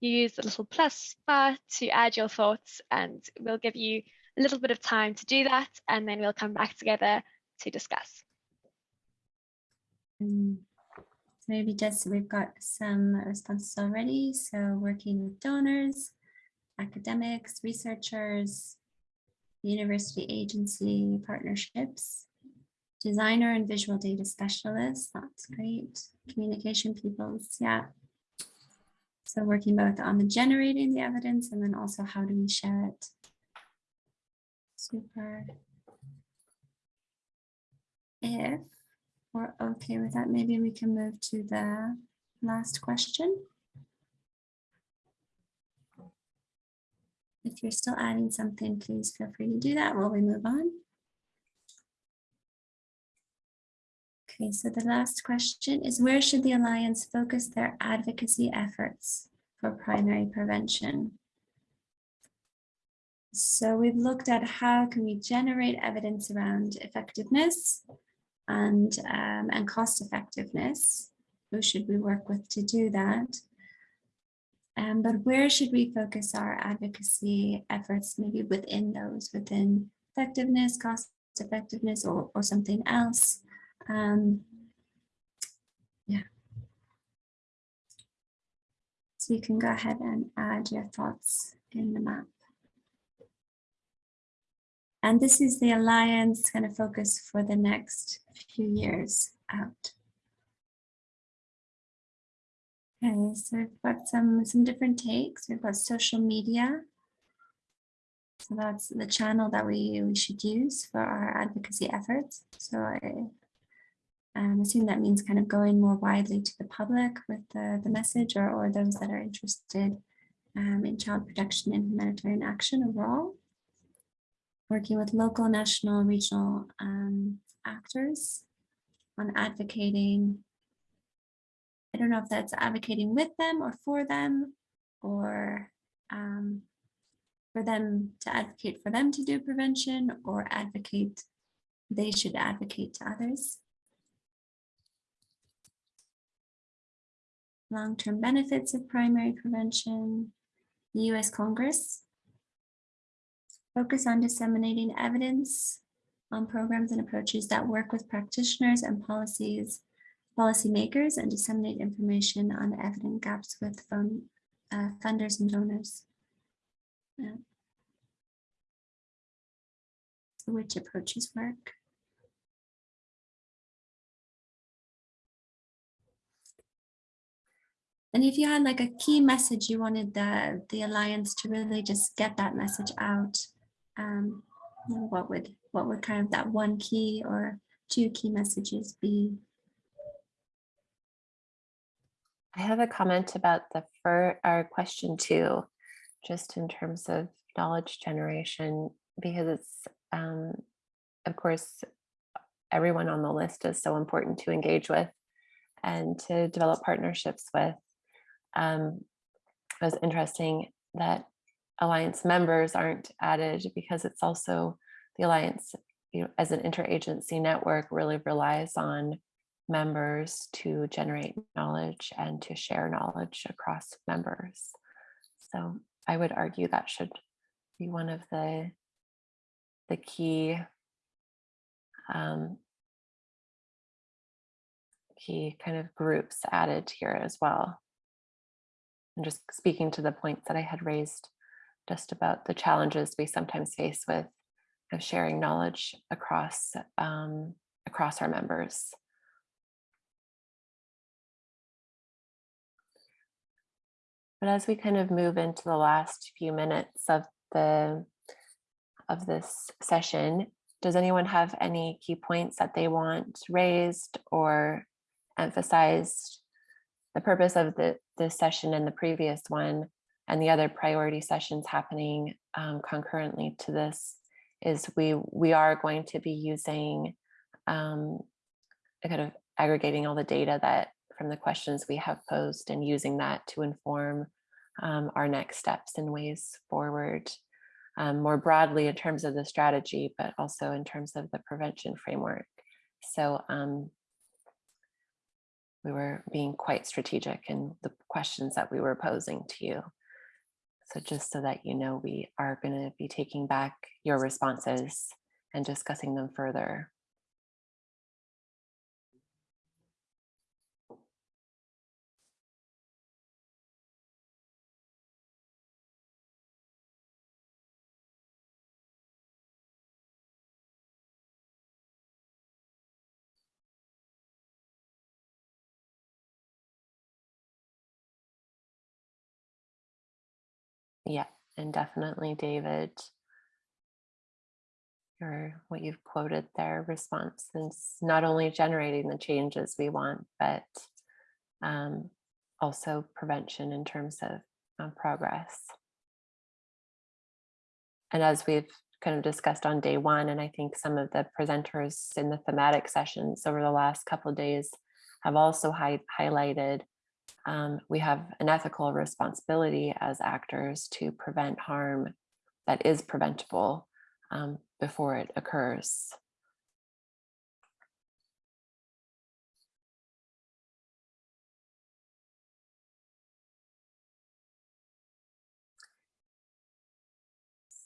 you use the little plus bar to add your thoughts and we'll give you a little bit of time to do that and then we'll come back together to discuss. Um, maybe just we've got some responses already. So working with donors, academics, researchers, university agency partnerships, designer and visual data specialists. That's great. Communication peoples. Yeah. So working both on the generating the evidence and then also how do we share it. Super. If we're okay with that, maybe we can move to the last question. If you're still adding something, please feel free to do that while we move on. Okay, so the last question is where should the Alliance focus their advocacy efforts for primary prevention? So we've looked at how can we generate evidence around effectiveness and, um, and cost effectiveness. Who should we work with to do that? Um, but where should we focus our advocacy efforts, maybe within those, within effectiveness, cost effectiveness, or, or something else? Um, yeah. So you can go ahead and add your thoughts in the map. And this is the Alliance kind of focus for the next few years out. Okay, so we've got some, some different takes. We've got social media. So that's the channel that we, we should use for our advocacy efforts. So I um, assume that means kind of going more widely to the public with the, the message or, or those that are interested um, in child protection and humanitarian action overall. Working with local, national, regional um, actors on advocating I don't know if that's advocating with them or for them or um, for them to advocate for them to do prevention or advocate, they should advocate to others. Long-term benefits of primary prevention, the US Congress. Focus on disseminating evidence on programs and approaches that work with practitioners and policies policymakers and disseminate information on evident gaps with fund, uh, funders and donors. Yeah. So which approaches work? And if you had like a key message you wanted the, the Alliance to really just get that message out, um, what would what would kind of that one key or two key messages be? I have a comment about the first, our question too, just in terms of knowledge generation, because it's, um, of course, everyone on the list is so important to engage with and to develop partnerships with. Um, it was interesting that Alliance members aren't added because it's also the Alliance, you know, as an interagency network really relies on members to generate knowledge and to share knowledge across members. So I would argue that should be one of the the key um, key kind of groups added here as well. And just speaking to the points that I had raised just about the challenges we sometimes face with of sharing knowledge across um, across our members. But as we kind of move into the last few minutes of the of this session, does anyone have any key points that they want raised or emphasized? The purpose of the this session and the previous one and the other priority sessions happening um, concurrently to this is we we are going to be using um, kind of aggregating all the data that from the questions we have posed and using that to inform um, our next steps and ways forward um, more broadly in terms of the strategy, but also in terms of the prevention framework. So um, we were being quite strategic in the questions that we were posing to you. So just so that you know, we are going to be taking back your responses and discussing them further. Yeah, and definitely, David, your what you've quoted there response is not only generating the changes we want, but um, also prevention in terms of um, progress. And as we've kind of discussed on day one, and I think some of the presenters in the thematic sessions over the last couple of days have also hi highlighted um, we have an ethical responsibility as actors to prevent harm that is preventable um, before it occurs.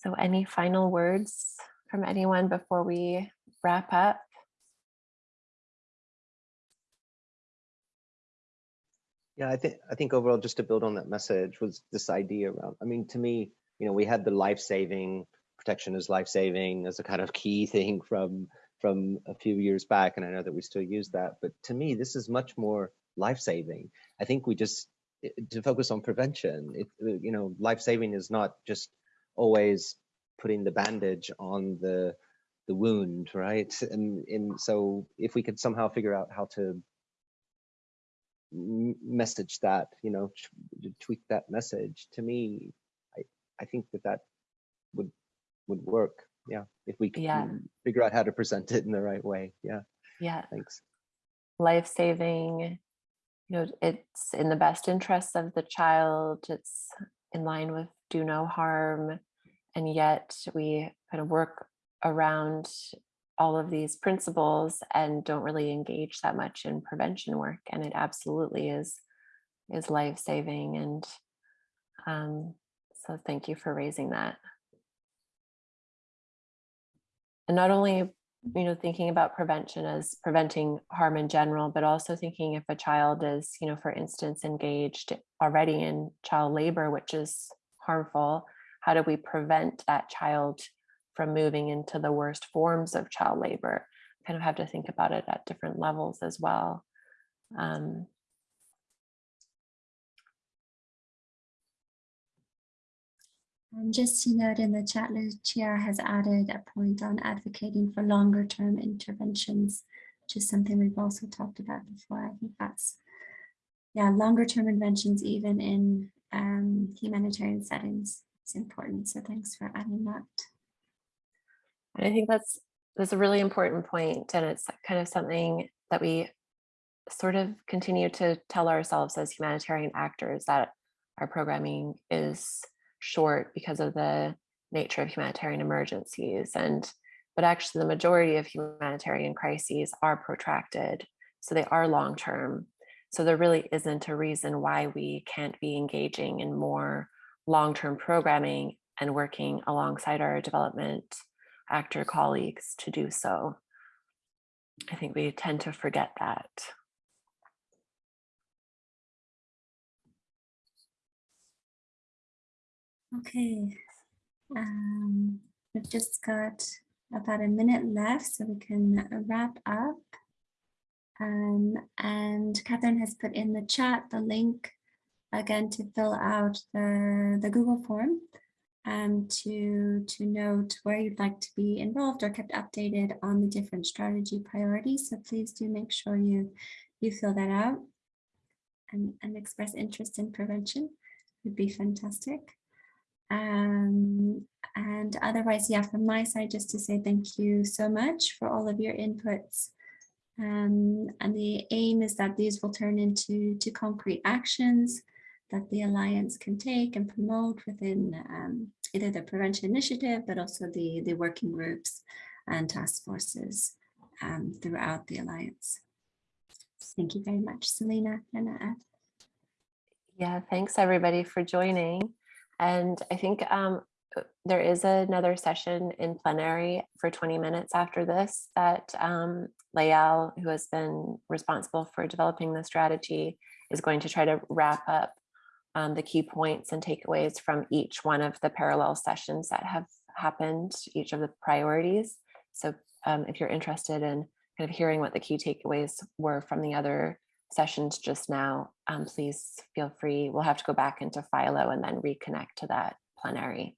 So any final words from anyone before we wrap up? Yeah, I think I think overall, just to build on that message, was this idea around. I mean, to me, you know, we had the life-saving protection is life-saving as a kind of key thing from from a few years back, and I know that we still use that. But to me, this is much more life-saving. I think we just eh, to focus on prevention. It, uh, you know, life-saving is not just always putting the bandage on the the wound, right? And and so if we could somehow figure out how to message that, you know, tweak that message. To me, I I think that that would would work. Yeah, if we can yeah. figure out how to present it in the right way. Yeah. Yeah. Thanks. Life saving. You know, it's in the best interests of the child. It's in line with do no harm, and yet we kind of work around all of these principles and don't really engage that much in prevention work and it absolutely is is life-saving and um, so thank you for raising that. And not only you know thinking about prevention as preventing harm in general but also thinking if a child is you know for instance engaged already in child labor which is harmful how do we prevent that child from moving into the worst forms of child labor. Kind of have to think about it at different levels as well. Um, and just to note in the chat, Lucia has added a point on advocating for longer term interventions, which is something we've also talked about before. I think that's, yeah, longer term interventions, even in um, humanitarian settings is important. So thanks for adding that. And I think that's that's a really important point, and it's kind of something that we sort of continue to tell ourselves as humanitarian actors that our programming is short because of the nature of humanitarian emergencies and but actually the majority of humanitarian crises are protracted so they are long term so there really isn't a reason why we can't be engaging in more long-term programming and working alongside our development actor colleagues to do so. I think we tend to forget that. Okay, um, we've just got about a minute left, so we can wrap up. Um, and Catherine has put in the chat the link again to fill out the, the Google form um, to, to note where you'd like to be involved or kept updated on the different strategy priorities. So please do make sure you, you fill that out and, and express interest in prevention would be fantastic. Um, and otherwise, yeah, from my side, just to say thank you so much for all of your inputs. Um, and the aim is that these will turn into to concrete actions that the Alliance can take and promote within um, either the prevention initiative, but also the, the working groups and task forces um, throughout the Alliance. Thank you very much, Selena and Ed. Yeah, thanks everybody for joining. And I think um, there is another session in plenary for 20 minutes after this that um, Layal, who has been responsible for developing the strategy, is going to try to wrap up um, the key points and takeaways from each one of the parallel sessions that have happened, each of the priorities. So um, if you're interested in kind of hearing what the key takeaways were from the other sessions just now, um, please feel free. We'll have to go back into Philo and then reconnect to that plenary.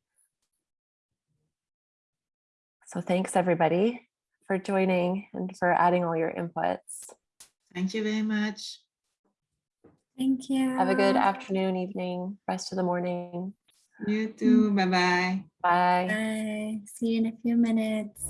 So thanks everybody for joining and for adding all your inputs. Thank you very much. Thank you. Have a good afternoon, evening, rest of the morning. You too. Mm. Bye-bye. Bye. Bye. See you in a few minutes.